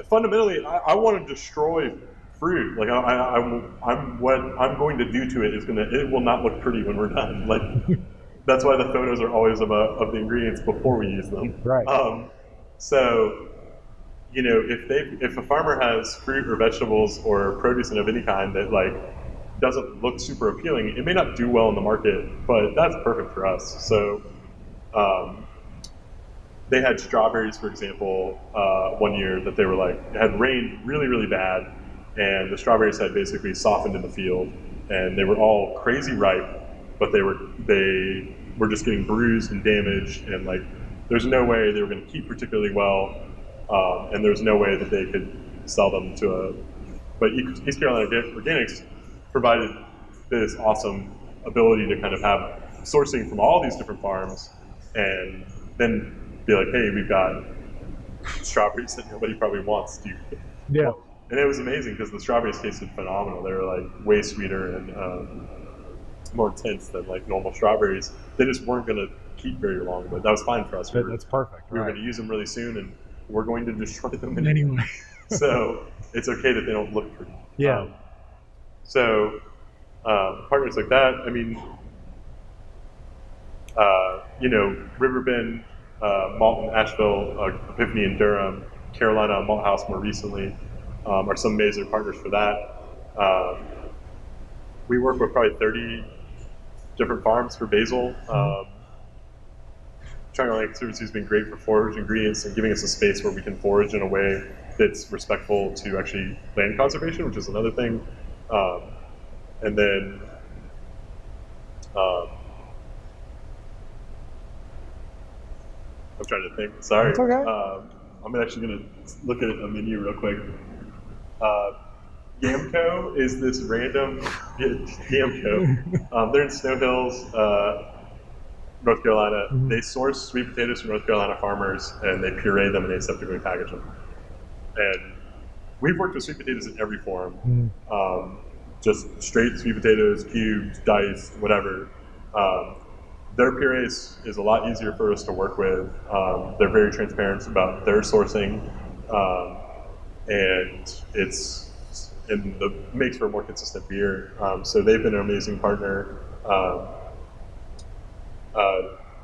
fundamentally, I, I want to destroy fruit. Like I, I, I'm, I'm what I'm going to do to it is gonna. It will not look pretty when we're done. Like *laughs* that's why the photos are always of, a, of the ingredients before we use them. Right. Um, so, you know, if they if a farmer has fruit or vegetables or produce of any kind that like doesn't look super appealing. It may not do well in the market, but that's perfect for us. So um, they had strawberries, for example, uh, one year that they were like, it had rained really, really bad, and the strawberries had basically softened in the field, and they were all crazy ripe, but they were they were just getting bruised and damaged, and like there's no way they were going to keep particularly well, um, and there's no way that they could sell them to a. But East Carolina Organics provided this awesome ability to kind of have sourcing from all these different farms, and then be like, hey, we've got strawberries that nobody probably wants. Do you? Yeah. And it was amazing because the strawberries tasted phenomenal. They were like way sweeter and um, more intense than like normal strawberries. They just weren't going to keep very long, but that was fine for us. But that's perfect. We were right. going to use them really soon, and we're going to destroy them *laughs* Anyway. so it's okay that they don't look pretty. Yeah. Um, so um, partners like that, I mean, uh, you know, Riverbend, uh, Malton, Asheville, uh, Epiphany, and Durham, Carolina, Malt House more recently um, are some major partners for that. Um, we work with probably 30 different farms for basil. Um, Triangle Land Conservancy's has been great for forage ingredients and giving us a space where we can forage in a way that's respectful to actually land conservation, which is another thing. Um, and then um, I'm trying to think. Sorry. It's okay. Um, I'm actually going to look at a menu real quick. Uh, Yamco is this random *laughs* Yamco. Um, they're in Snow Hills, uh, North Carolina. Mhm. They source sweet potatoes from North Carolina farmers and they puree them and they aseptically package them. And we've worked with sweet potatoes in every form. Mm. Um, just straight sweet potatoes, cubed, diced, whatever. Um, their puree is, is a lot easier for us to work with. Um, they're very transparent about their sourcing, um, and it's and the makes for a more consistent beer. Um, so they've been an amazing partner. Um, uh,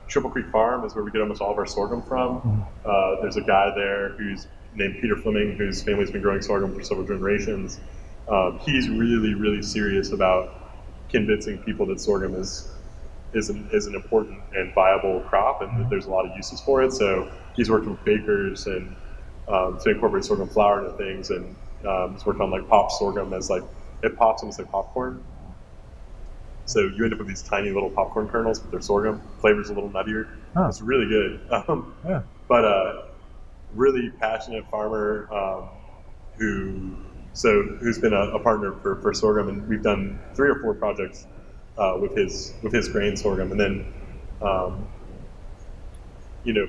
Triple Creek Farm is where we get almost all of our sorghum from. Uh, there's a guy there who's named Peter Fleming, whose family's been growing sorghum for several generations. Um, he's really, really serious about convincing people that sorghum is is an, is an important and viable crop, and there's a lot of uses for it. So he's worked with bakers and um, to incorporate sorghum flour into things, and um, he's worked on like pop sorghum as like it pops almost like popcorn. So you end up with these tiny little popcorn kernels, but they're sorghum. Flavor's a little nuttier. Huh. It's really good. *laughs* Um, Yeah. but uh, really passionate farmer um, who so who's been a, a partner for, for sorghum, and we've done three or four projects uh, with his with his grain sorghum, and then um, you know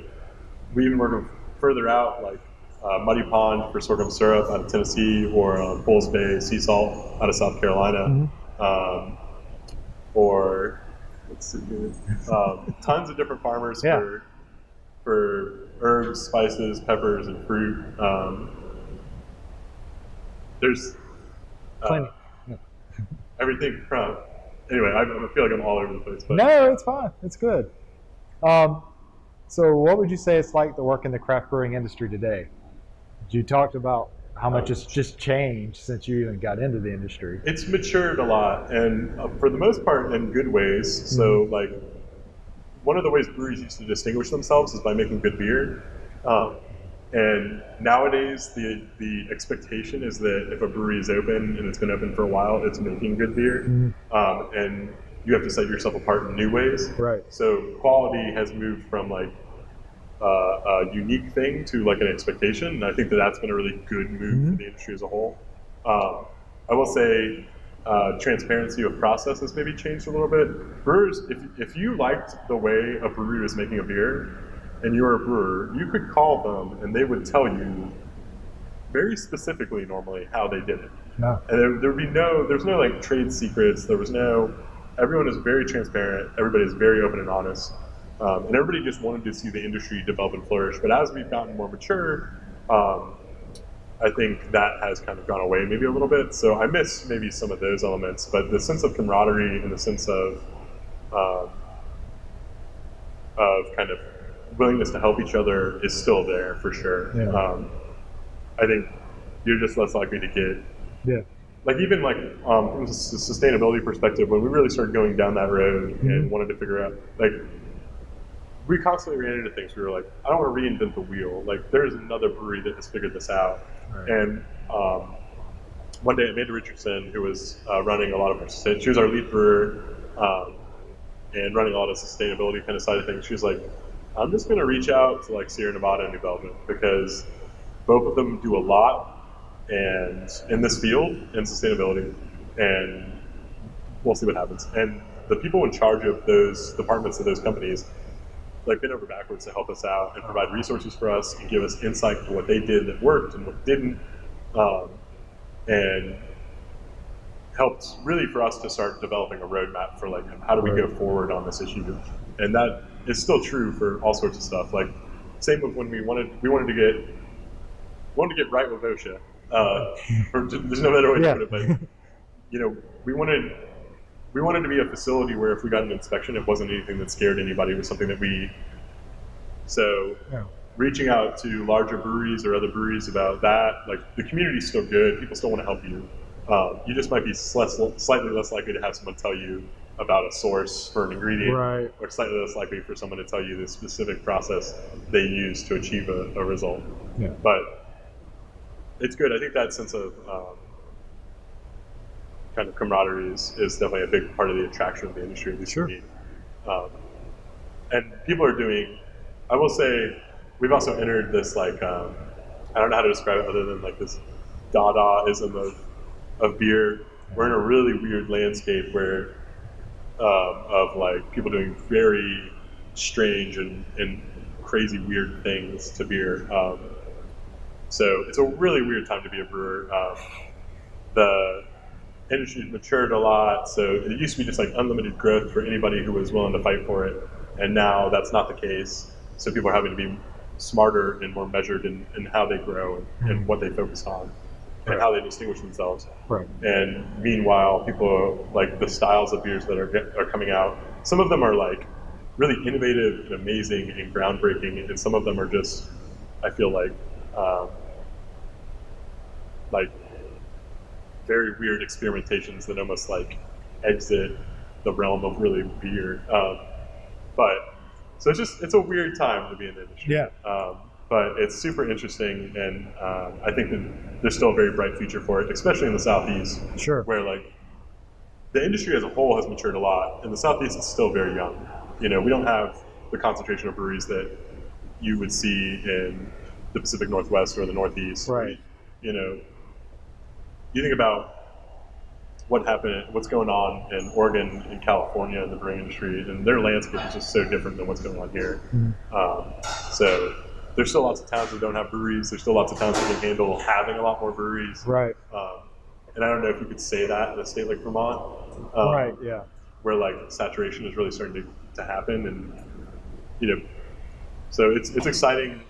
we even work further out like uh, Muddy Pond for sorghum syrup out of Tennessee, or uh, Bulls Bay sea salt out of South Carolina, um, or let's see um, tons of different farmers Yeah. for for herbs, spices, peppers, and fruit. Um, there's uh, Plenty. everything from. Anyway, I, I feel like I'm all over the place, but No, it's fine. It's good. Um, so, what would you say it's like to work in the craft brewing industry today? You talked about how much it's just changed since you even got into the industry. it's matured a lot, and uh, for the most part, in good ways. So, like, one of the ways breweries used to distinguish themselves is by making good beer. Um, and nowadays, the the expectation is that if a brewery is open and it's been open for a while, it's making good beer, Mhm. um, and you have to set yourself apart in new ways. Right. So quality has moved from like uh, a unique thing to like an expectation, and I think that that's been a really good move Mhm. for the industry as a whole. Um, I will say uh, transparency of process has maybe changed a little bit. Brewers, if, if you liked the way a brewery was making a beer, and you were a brewer, you could call them and they would tell you very specifically normally how they did it. No. And there, would be no, there's no like trade secrets. There was no, everyone is very transparent. Everybody is very open and honest. Um, and everybody just wanted to see the industry develop and flourish. But as we've gotten more mature, um, I think that has kind of gone away maybe a little bit. So I miss maybe some of those elements. But the sense of camaraderie and the sense of, um, of kind of willingness to help each other is still there for sure. Yeah. Um, I think you're just less likely to get Yeah. like even like um, from a sustainability perspective, when we really started going down that road and wanted to figure out like we constantly ran into things. We were like, I don't want to reinvent the wheel. Like there's another brewery that has figured this out. Right. And um, one day, Amanda Richardson, who was uh, running a lot of our she was our lead brewer um, and running a lot of sustainability kind of side of things. She was like, I'm just going to reach out to like Sierra Nevada and Belgium because both of them do a lot and in this field in sustainability, and we'll see what happens. And the people in charge of those departments of those companies like bent over backwards to help us out and provide resources for us and give us insight to what they did that worked and what didn't, um, and helped really for us to start developing a roadmap for like how do we go forward on this issue, and that is still true for all sorts of stuff. Like same with when we wanted we wanted to get wanted to get right with OSHA. Uh, *laughs* or there's no better way to put it, but *laughs* you know we wanted we wanted to be a facility where if we got an inspection, it wasn't anything that scared anybody. It was something that we. So, Yeah. reaching out to larger breweries or other breweries about that, like the community's still good. People still want to help you. Um, you just might be less, slightly less likely to have someone tell you about a source for an ingredient, Right. or slightly less likely for someone to tell you the specific process they use to achieve a, a result. Yeah. But it's good. I think that sense of um, kind of camaraderie is, is definitely a big part of the attraction of the industry, at least Sure. Um, and people are doing, I will say, we've also entered this like, um, I don't know how to describe it other than like this Dadaism of, of beer. We're in a really weird landscape where, um, of like people doing very strange and, and crazy weird things to beer. Um, so it's a really weird time to be a brewer. Um, the industry's matured a lot, so it used to be just like unlimited growth for anybody who was willing to fight for it, and now that's not the case. So people are having to be smarter and more measured in, in how they grow and, and what they focus on and how they distinguish themselves. Right. And meanwhile, people like the styles of beers that are are coming out. Some of them are like really innovative and amazing and groundbreaking, and some of them are just, I feel like, um, like very weird experimentations that almost like exit the realm of really beer. Um, but so it's just it's a weird time to be in the industry. Yeah. Um, but it's super interesting, and um, I think that there's still a very bright future for it, especially in the southeast, Sure. where like the industry as a whole has matured a lot. In the southeast, it's still very young. You know, we don't have the concentration of breweries that you would see in the Pacific Northwest or the Northeast. Right. You know, you think about what happened, what's going on in Oregon and California in the brewing industry, and their landscape is just so different than what's going on here. Um, so there's still lots of towns that don't have breweries. There's still lots of towns that can handle having a lot more breweries. Right. Um, and I don't know if you could say that in a state like Vermont, um, Right. Yeah. where like saturation is really starting to, to happen, and you know, so it's it's exciting.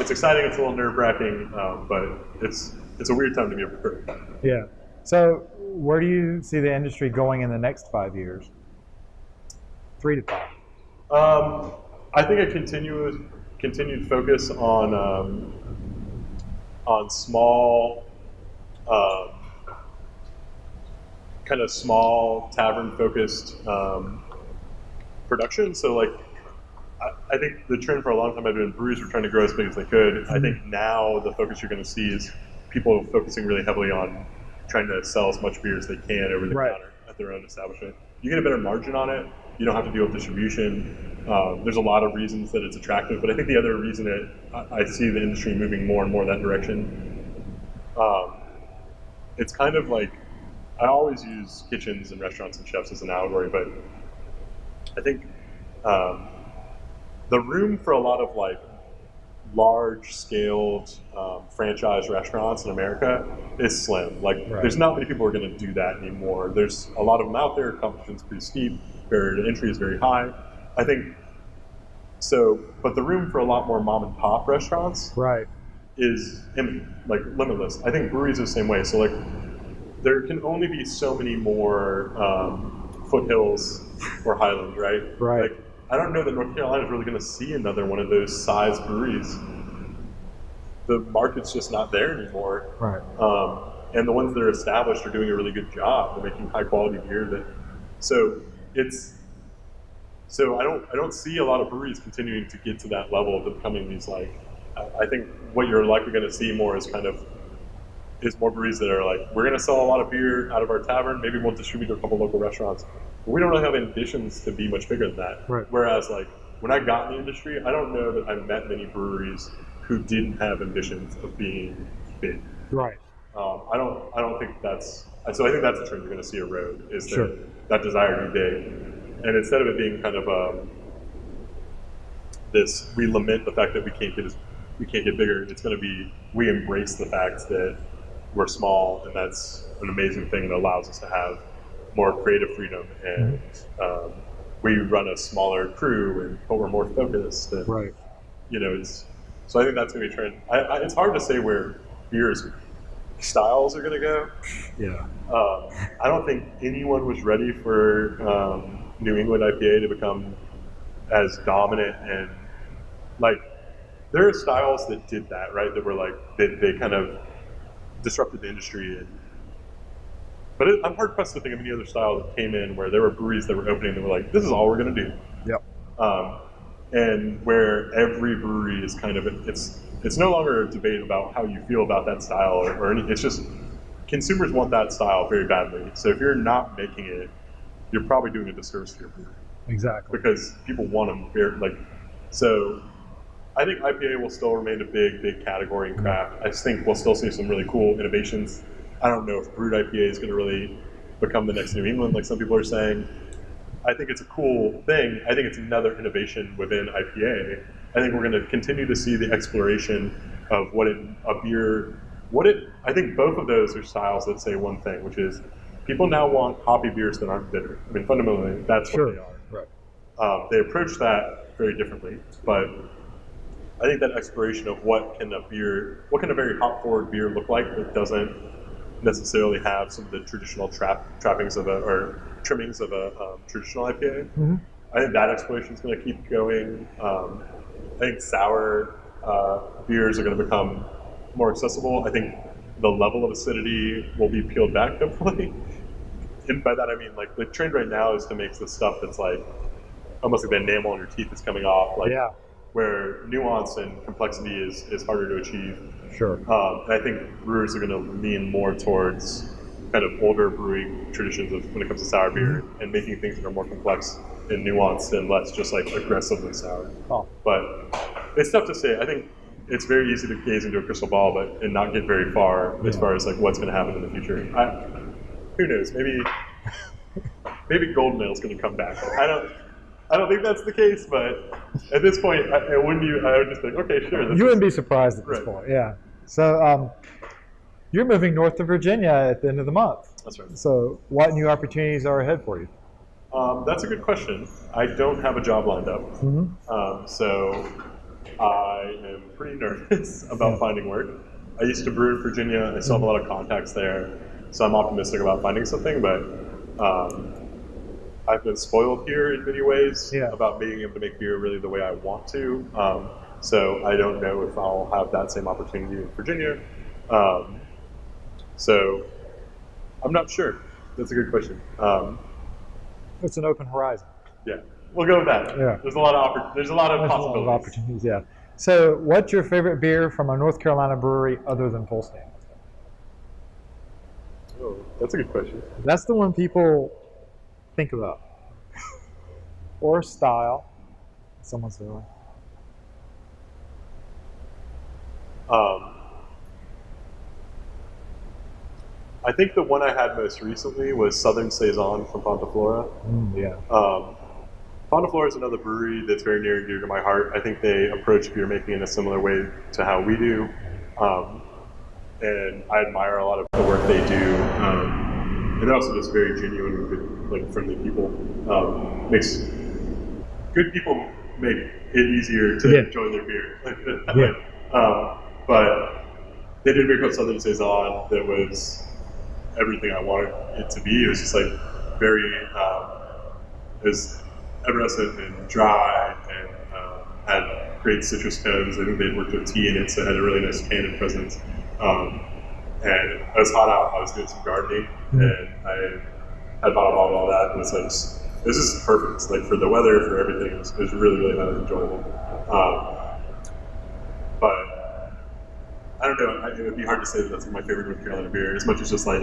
It's exciting. It's a little nerve wracking, um, but it's it's a weird time to be a brewer. Yeah. So, where do you see the industry going in the next five years? Three to five. Um, I think a continuous continued focus on um, on small, um, kind of small tavern focused um, production. So like, I, I think the trend for a long time I've been breweries were trying to grow as big as they could. I think now the focus you're going to see is people focusing really heavily on trying to sell as much beer as they can over the Right. counter at their own establishment. You get a better margin on it. You don't have to deal with distribution. Um, there's a lot of reasons that it's attractive, but I think the other reason that I, I see the industry moving more and more that direction, um, it's kind of like I always use kitchens and restaurants and chefs as an allegory, but I think um, the room for a lot of like large-scaled um, franchise restaurants in America is slim. Like, Right. there's not many people who are going to do that anymore. There's a lot of them out there. Competition's pretty steep. Barrier to entry is very high. I think so. But the room for a lot more mom and pop restaurants Right. is like limitless. I think breweries are the same way. So like, there can only be so many more um, foothills or highlands, right? Right. Like, I don't know that North Carolina is really going to see another one of those size breweries. The market's just not there anymore. Right. Um, and the ones that are established are doing a really good job. They're making high quality beer. That so it's so I don't I don't see a lot of breweries continuing to get to that level of becoming these like. I think what you're likely going to see more is kind of is more breweries that are like we're going to sell a lot of beer out of our tavern. Maybe we'll distribute to a couple local restaurants. But we don't really have ambitions to be much bigger than that. Right. Whereas like when I got in the industry, I don't know that I met many breweries who didn't have ambitions of being big. Right. Um, I don't. I don't think that's. So I think that's a trend you're going to see erode. Is that Sure. That desire to be big, and instead of it being kind of um, this, we lament the fact that we can't get as, we can't get bigger. It's going to be we embrace the fact that we're small, and that's an amazing thing that allows us to have more creative freedom, and um, we run a smaller crew, and but we're more focused. And, Right. you know, it's so I think that's going to be a trend. I, I, it's hard to say where beers styles are going to go. Yeah. Um, I don't think anyone was ready for um, New England IPA to become as dominant and like there are styles that did that right that were like they, they kind of disrupted the industry and but it, I'm hard pressed to think of any other style that came in where there were breweries that were opening that were like this is all we're going to do Yep. um, and where every brewery is kind of it's it's no longer a debate about how you feel about that style or, or any, it's just consumers want that style very badly. So if you're not making it, you're probably doing a disservice to your brewery Exactly. because people want them very like. So I think IPA will still remain a big big category in craft. I just think we'll still see some really cool innovations. I don't know if Brut IPA is going to really become the next New England like some people are saying. I think it's a cool thing. I think it's another innovation within IPA. I think we're going to continue to see the exploration of what it, a beer, what it. I think both of those are styles that say one thing, which is people now want hoppy beers that aren't bitter. I mean, fundamentally, that's what they are. Right. Um, they approach that very differently, but I think that exploration of what can a beer, what can a very hop forward beer look like that doesn't necessarily have some of the traditional trap trappings of a or trimmings of a um, traditional IPA. Mhm. I think that exploration is going to keep going. Um, I think sour uh, beers are going to become more accessible. I think the level of acidity will be peeled back, *laughs* hopefully. And by that I mean like the trend right now is to make the stuff that's like almost like the enamel on your teeth is coming off, like Yeah. where nuance and complexity is, is harder to achieve. Sure. Um, and I think brewers are going to lean more towards kind of older brewing traditions of when it comes to sour beer and making things that are more complex and nuanced and less just like aggressively sour. Oh. But it's tough to say. I think it's very easy to gaze into a crystal ball, but and not get very far as far as like what's going to happen in the future. I, who knows? Maybe *laughs* maybe golden ale's going to come back. I don't. I don't think that's the case, but at this point, I, I wouldn't. You, I would just think, okay, sure. You wouldn't be surprised at this Right. point. Yeah. So um, you're moving north to Virginia at the end of the month. That's right. So what new opportunities are ahead for you? Um, that's a good question. I don't have a job lined up, hmm um, so I am pretty nervous *laughs* about finding work. I used to brew in Virginia. I still have a lot of contacts there, so I'm optimistic about finding something. But um, I've been spoiled here in many ways Yeah. about being able to make beer really the way I want to. Um, so I don't know if I'll have that same opportunity in Virginia. Um, so I'm not sure. That's a good question. Um, It's an open horizon. yeah, we'll go with that. Yeah. There's a lot of there's a lot of There's a lot possibilities. of opportunities. Yeah. So what's your favorite beer from a North Carolina brewery other than Full Steam? Oh, that's a good question. That's the one people think about. *laughs* or style. Someone's doing. Um, I think the one I had most recently was Southern Saison from Fonta Flora. Mm, yeah. Um, Fonta Flora is another brewery that's very near and dear to my heart. I think they approach beer making in a similar way to how we do. Um, and I admire a lot of the work they do. Um, and they're also just very genuine and good, like friendly people. Um, makes good people make it easier to Yeah. enjoy their beer. *laughs* Yeah. um, but they did a beer called Southern Saison that was everything I wanted it to be. It was just like very, um, it was effervescent and dry and um, had great citrus tones. I think they'd worked with tea in it, so it had a really nice tannin presence. Um, and it was hot out. I was doing some gardening, Mhm. and I had bought a bottle of all that, and it's like this is perfect. Like for the weather, for everything, it was, it was really really highly enjoyable. Um, but I don't know. I, it would be hard to say that that's my favorite North Carolina beer, as much as just like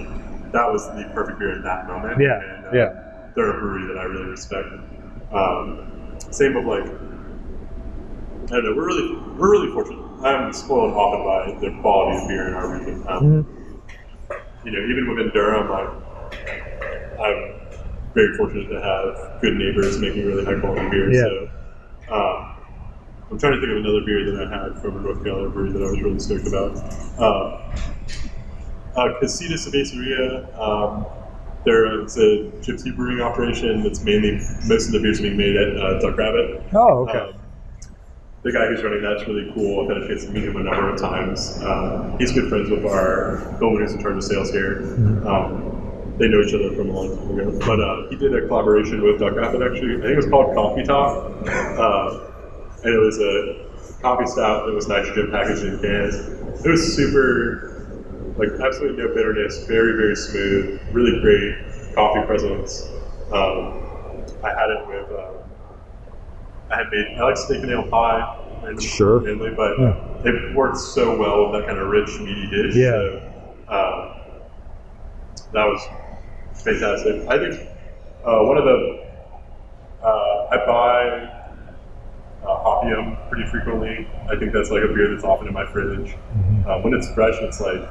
that was the perfect beer in that moment. Yeah, and, uh, yeah. They're a brewery that I really respect. Um, same with like I don't know. We're really we're really fortunate. I'm spoiled often by the quality of beer in our region. Um, Mhm. You know, even within Durham, like I'm very fortunate to have good neighbors making really high quality beer. Yeah. So um, I'm trying to think of another beer that I had from a North Carolina brewery that I was really stoked about. Um, uh, Casita Cerveceria. Um, they're it's a gypsy brewing operation that's mainly most of the beers are being made at uh, Duck Rabbit. Oh, okay. Um, the guy who's running that's really cool. I've had a chance to meet him a number of times. Um, he's good friends with our builder who's in charge of sales here. Mhm. Um, they know each other from a long time ago. But uh, he did a collaboration with Duck Rabbit, actually. I think it was called Coffee Talk. Uh, and it was a coffee stout that was nitrogen packaged in cans. It was super, like absolutely no bitterness, very, very smooth, really great coffee presence. Um, I had it with, uh, I had made, I like steak and ale pie. and- Sure. Mainly, but Yeah. it worked so well with that kind of rich, meaty dish. Yeah. So, um, that was fantastic. I think uh, one of the, uh, I buy uh, Hoppyum pretty frequently. I think that's like a beer that's often in my fridge. Mhm. Uh, when it's fresh, it's like,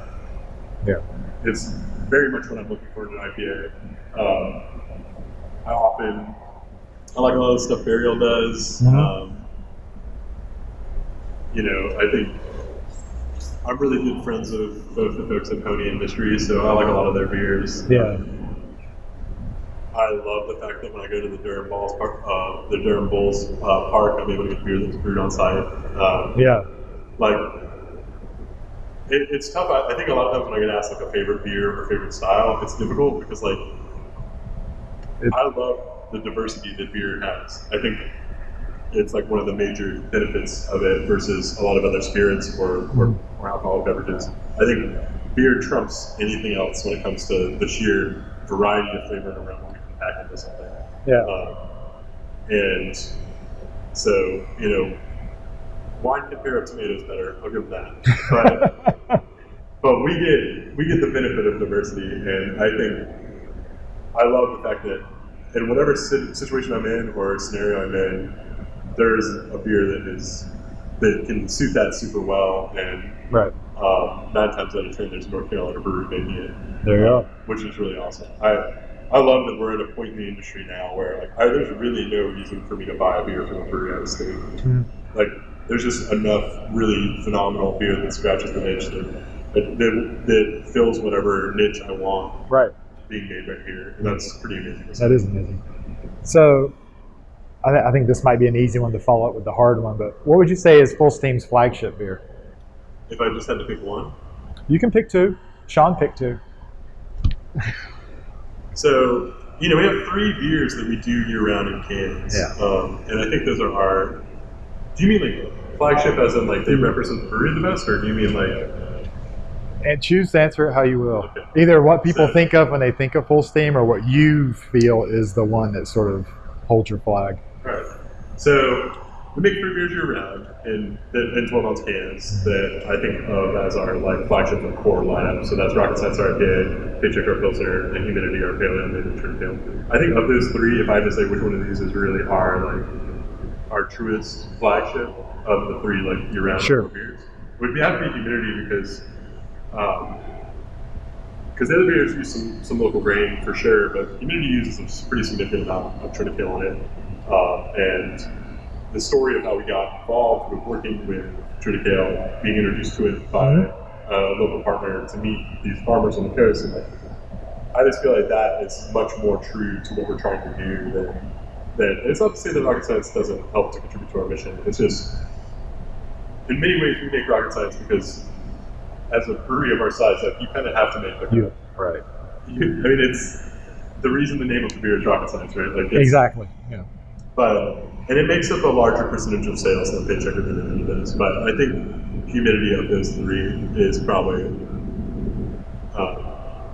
Yeah. it's very much what I'm looking for in an IPA. Um, I often, I like a lot of stuff Burial does. Mhm. Um, you know, I think I'm really good friends with both the folks at Pony Industries, so I like a lot of their beers. Yeah. I love the fact that when I go to the Durham Bulls Park, uh, the Durham Bulls uh, Park, I'm able to get beer that's brewed on site. Um, Yeah. like it, it's tough. I, I think a lot of times when I get asked like a favorite beer or favorite style, it's difficult because like It- I love the diversity that beer has. I think it's like one of the major benefits of it versus a lot of other spirits or, or, or alcoholic beverages. I think beer trumps anything else when it comes to the sheer variety of flavor and aroma pack into something. Yeah. Um, and so, you know, wine can pair up tomatoes better. I'll give them that. But, *laughs* but we get we get the benefit of diversity, and I think I love the fact that in whatever situation I'm in or scenario I'm in, there's a beer that is that can suit that super well, and right. um, nine times out of ten, there's North Carolina brewery making it There you go. which is really awesome. I I love that we're at a point in the industry now where like I, there's really no reason for me to buy a beer from a brewery out of state. Mhm. Like there's just enough really phenomenal beer that scratches the niche that that, that, that fills whatever niche I want Right. being made right here, and that's pretty amazing. That is amazing. So, I, th- I think this might be an easy one to follow up with the hard one. But what would you say is Full Steam's flagship beer? If I just had to pick one, You can pick two. Sean picked two. *laughs* so you know we have three beers that we do year round in cans, Yeah. um, and I think those are our. Do you mean like flagship as in like they represent the brewery the best, or do you mean like And choose to answer it how you will. Okay. Either what people So- think of when they think of Full Steam, or what you feel is the one that sort of holds your flag. Right. So we make three beers year round in in 12 ounce cans that I think of as our like flagship and core lineup. So that's Rocket Science IPA, Paycheck our Pilsner, and Humidity our Pale Ale, and Trim Pale. I think of those three, if I had to say which one of these is really our like our truest flagship of the three like year round Sure. beers, would be have to be Humidity because. Um, because the other beers use some, some local grain for sure, but Humidity uses a pretty significant amount of triticale in it. Uh, and the story of how we got involved with working with triticale, being introduced to it by Mhm. a local partner to meet these farmers on the coast, and like, I just feel like that is much more true to what we're trying to do than. than it's not to say that rocket science doesn't help to contribute to our mission. It's just, in many ways, we make rocket science because, as a brewery of our size, like, you kind of have to make the You right. you, I mean, it's the reason the name of the beer is rocket science, right? Like, it's, Exactly. Yeah. But and it makes up a larger percentage of sales than Paycheck or Humidity does. But I think humidity of those three is probably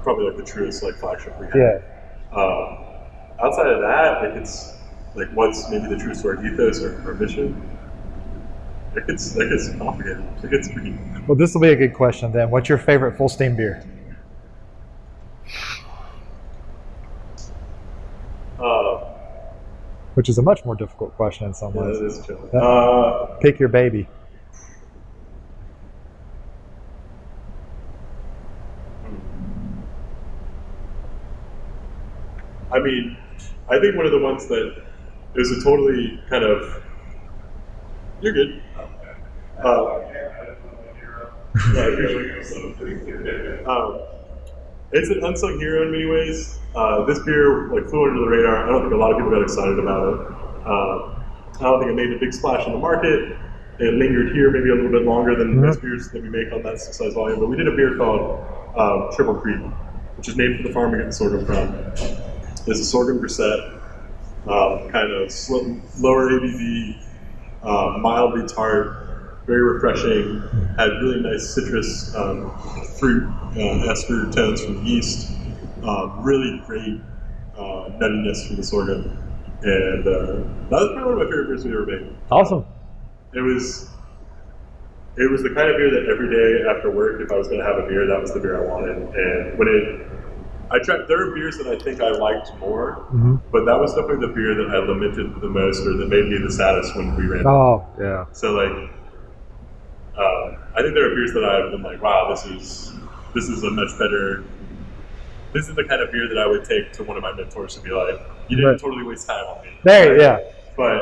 probably like the truest like flagship we have. Yeah. Um, outside of that, like it's like what's maybe the truest to our ethos or mission. It gets it gets complicated. It gets pretty. Well, this will be a good question then. What's your favorite full steam beer? Uh, Which is a much more difficult question in some yeah, ways. it is chill. Uh, Pick your baby. I mean, I think one of the ones that is a totally kind of you're good. Uh, yeah, *laughs* um, it's an unsung hero in many ways. Uh, this beer like flew under the radar. I don't think a lot of people got excited about it. Uh, I don't think it made a big splash in the market. It lingered here maybe a little bit longer than Mhm. most beers that we make on that size volume. But we did a beer called um, Triple Creek, which is named for the farm we get the sorghum from. It's a sorghum grisette, um, kind of lower ABV, uh, mildly tart, very refreshing. Had really nice citrus um, fruit uh, ester tones from the yeast. Um, really great uh, nuttiness from the sorghum, and uh, that was probably one of my favorite beers we ever made. Awesome. It was. It was the kind of beer that every day after work, if I was going to have a beer, that was the beer I wanted. And when it, I tried. There are beers that I think I liked more, hmm but that was definitely the beer that I lamented the most, or that made me the saddest when we ran. Oh, yeah. So like, uh, I think there are beers that I've been like, wow, this is this is a much better. This is the kind of beer that I would take to one of my mentors to be like, you didn't Right. totally waste time on me. There, yeah. But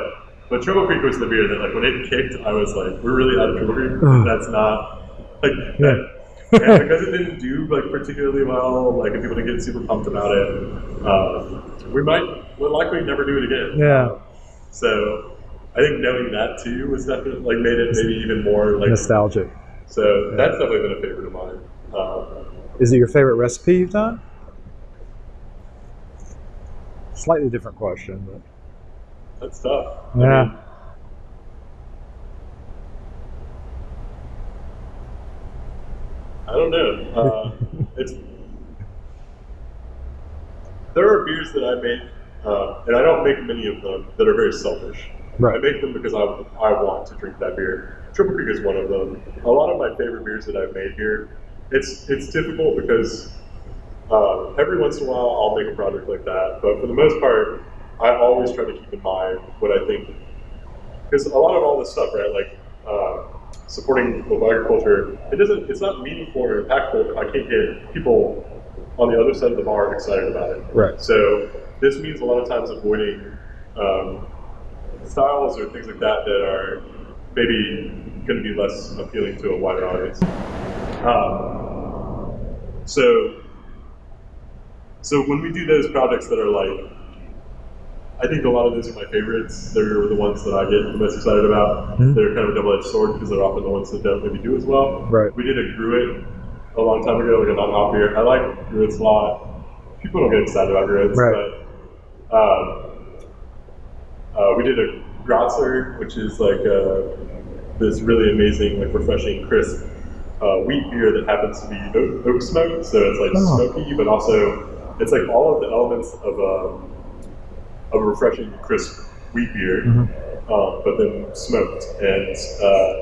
but Triple Creek was the beer that like when it kicked, I was like, we're really out of Triple Creek. That's not like Yeah. and because it didn't do like particularly well, like if people didn't get super pumped about it, uh, we might we'll likely never do it again. Yeah. So I think knowing that too was definitely like made it maybe even more like Nostalgic. so that's definitely been a favorite of mine. Um, Is it your favorite recipe you've done? Slightly different question, but that's tough. I Yeah. mean, I don't know. Uh, it's there are beers that I make, uh, and I don't make many of them that are very selfish. I make them because I, I want to drink that beer. Triple Creek is one of them. A lot of my favorite beers that I've made here, it's it's difficult because uh, every once in a while I'll make a project like that, but for the most part, I always try to keep in mind what I think. Because a lot of all this stuff, right, like uh, supporting local agriculture, it doesn't, it's not meaningful or impactful if I can't get people on the other side of the bar excited about it. Right. So this means a lot of times avoiding um, styles or things like that that are maybe going to be less appealing to a wider audience. Um, so, so when we do those projects that are like, I think a lot of those are my favorites. They're the ones that I get the most excited about. Mhm. They're kind of a double-edged sword because they're often the ones that don't maybe do as well. Right. We did a Gruit a long time ago, like a non-hop beer. I like Gruits a lot. People don't get excited about Gruits, Right. but um, uh, we did a Grätzer, which is like uh, this really amazing, like refreshing, crisp uh, wheat beer that happens to be oak, oak smoked. So it's like Oh. smoky, but also it's like all of the elements of a, of a refreshing, crisp wheat beer, Mhm. uh, but then smoked. And uh,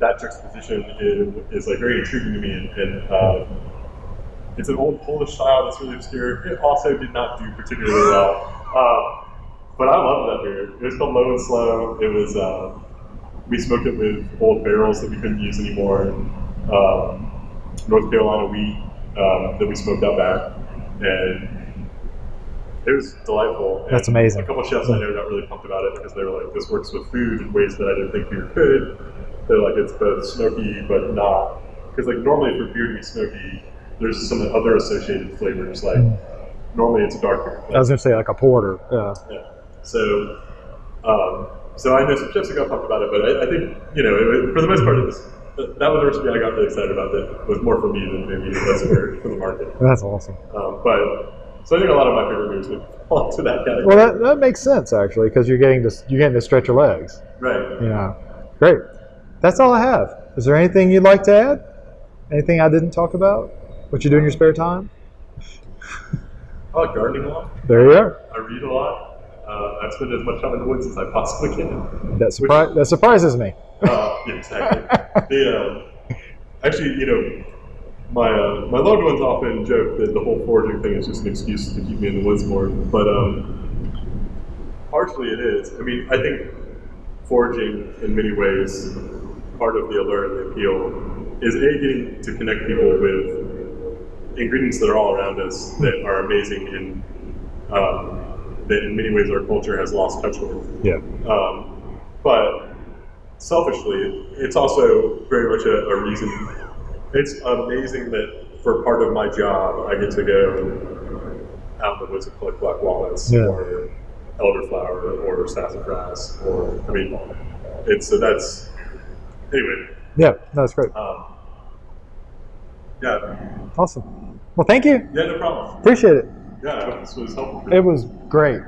that juxtaposition is, is like very intriguing to me. And, and uh, it's an old Polish style that's really obscure. It also did not do particularly well. Uh, but I love that beer. It was called Low and Slow. It was uh, we smoked it with old barrels that we couldn't use anymore. Um, North Carolina wheat um, that we smoked out back, and it was delightful. And That's amazing. A couple chefs I know got really pumped about it because they were like, "This works with food in ways that I didn't think beer could." They're like, "It's both smoky but not," because like normally for beer to be smoky, there's some other associated flavors. Like normally it's a dark beer. I was gonna say like a porter. Yeah. Yeah. So, um, so I know some chefs that got pumped about it, but I, I think you know, it, for the most part, it was that was the recipe I got really excited about. That was more for me than maybe less for, for the market. That's awesome. Um, but so I think a lot of my favorite beers would *laughs* fall into that category. Well, that, that makes sense actually because you're getting to you're getting to stretch your legs. right. You know. Great. That's all I have. Is there anything you'd like to add? Anything I didn't talk about? What you do in your spare time? I like gardening a lot. There you are. I read a lot. Uh, I've spent as much time in the woods as I possibly can. That, surpri- that surprises me. Uh, yeah, exactly. the, um, actually, you know, my uh, my loved ones often joke that the whole foraging thing is just an excuse to keep me in the woods more, but um, partially it is. I mean, I think foraging in many ways, part of the allure and the appeal is a getting to connect people with ingredients that are all around us that are amazing and um, that in many ways our culture has lost touch with. Yeah. Um, but selfishly, it's also very much a, a reason. It's amazing that for part of my job, I get to go out in the woods and collect black walnuts Yeah. or elderflower or sassafras. Or I mean, it's so that's anyway. Yeah, that's great. Um, yeah, Awesome. Well, thank you. yeah, no problem. Appreciate it. Yeah, I hope this was helpful. It was great.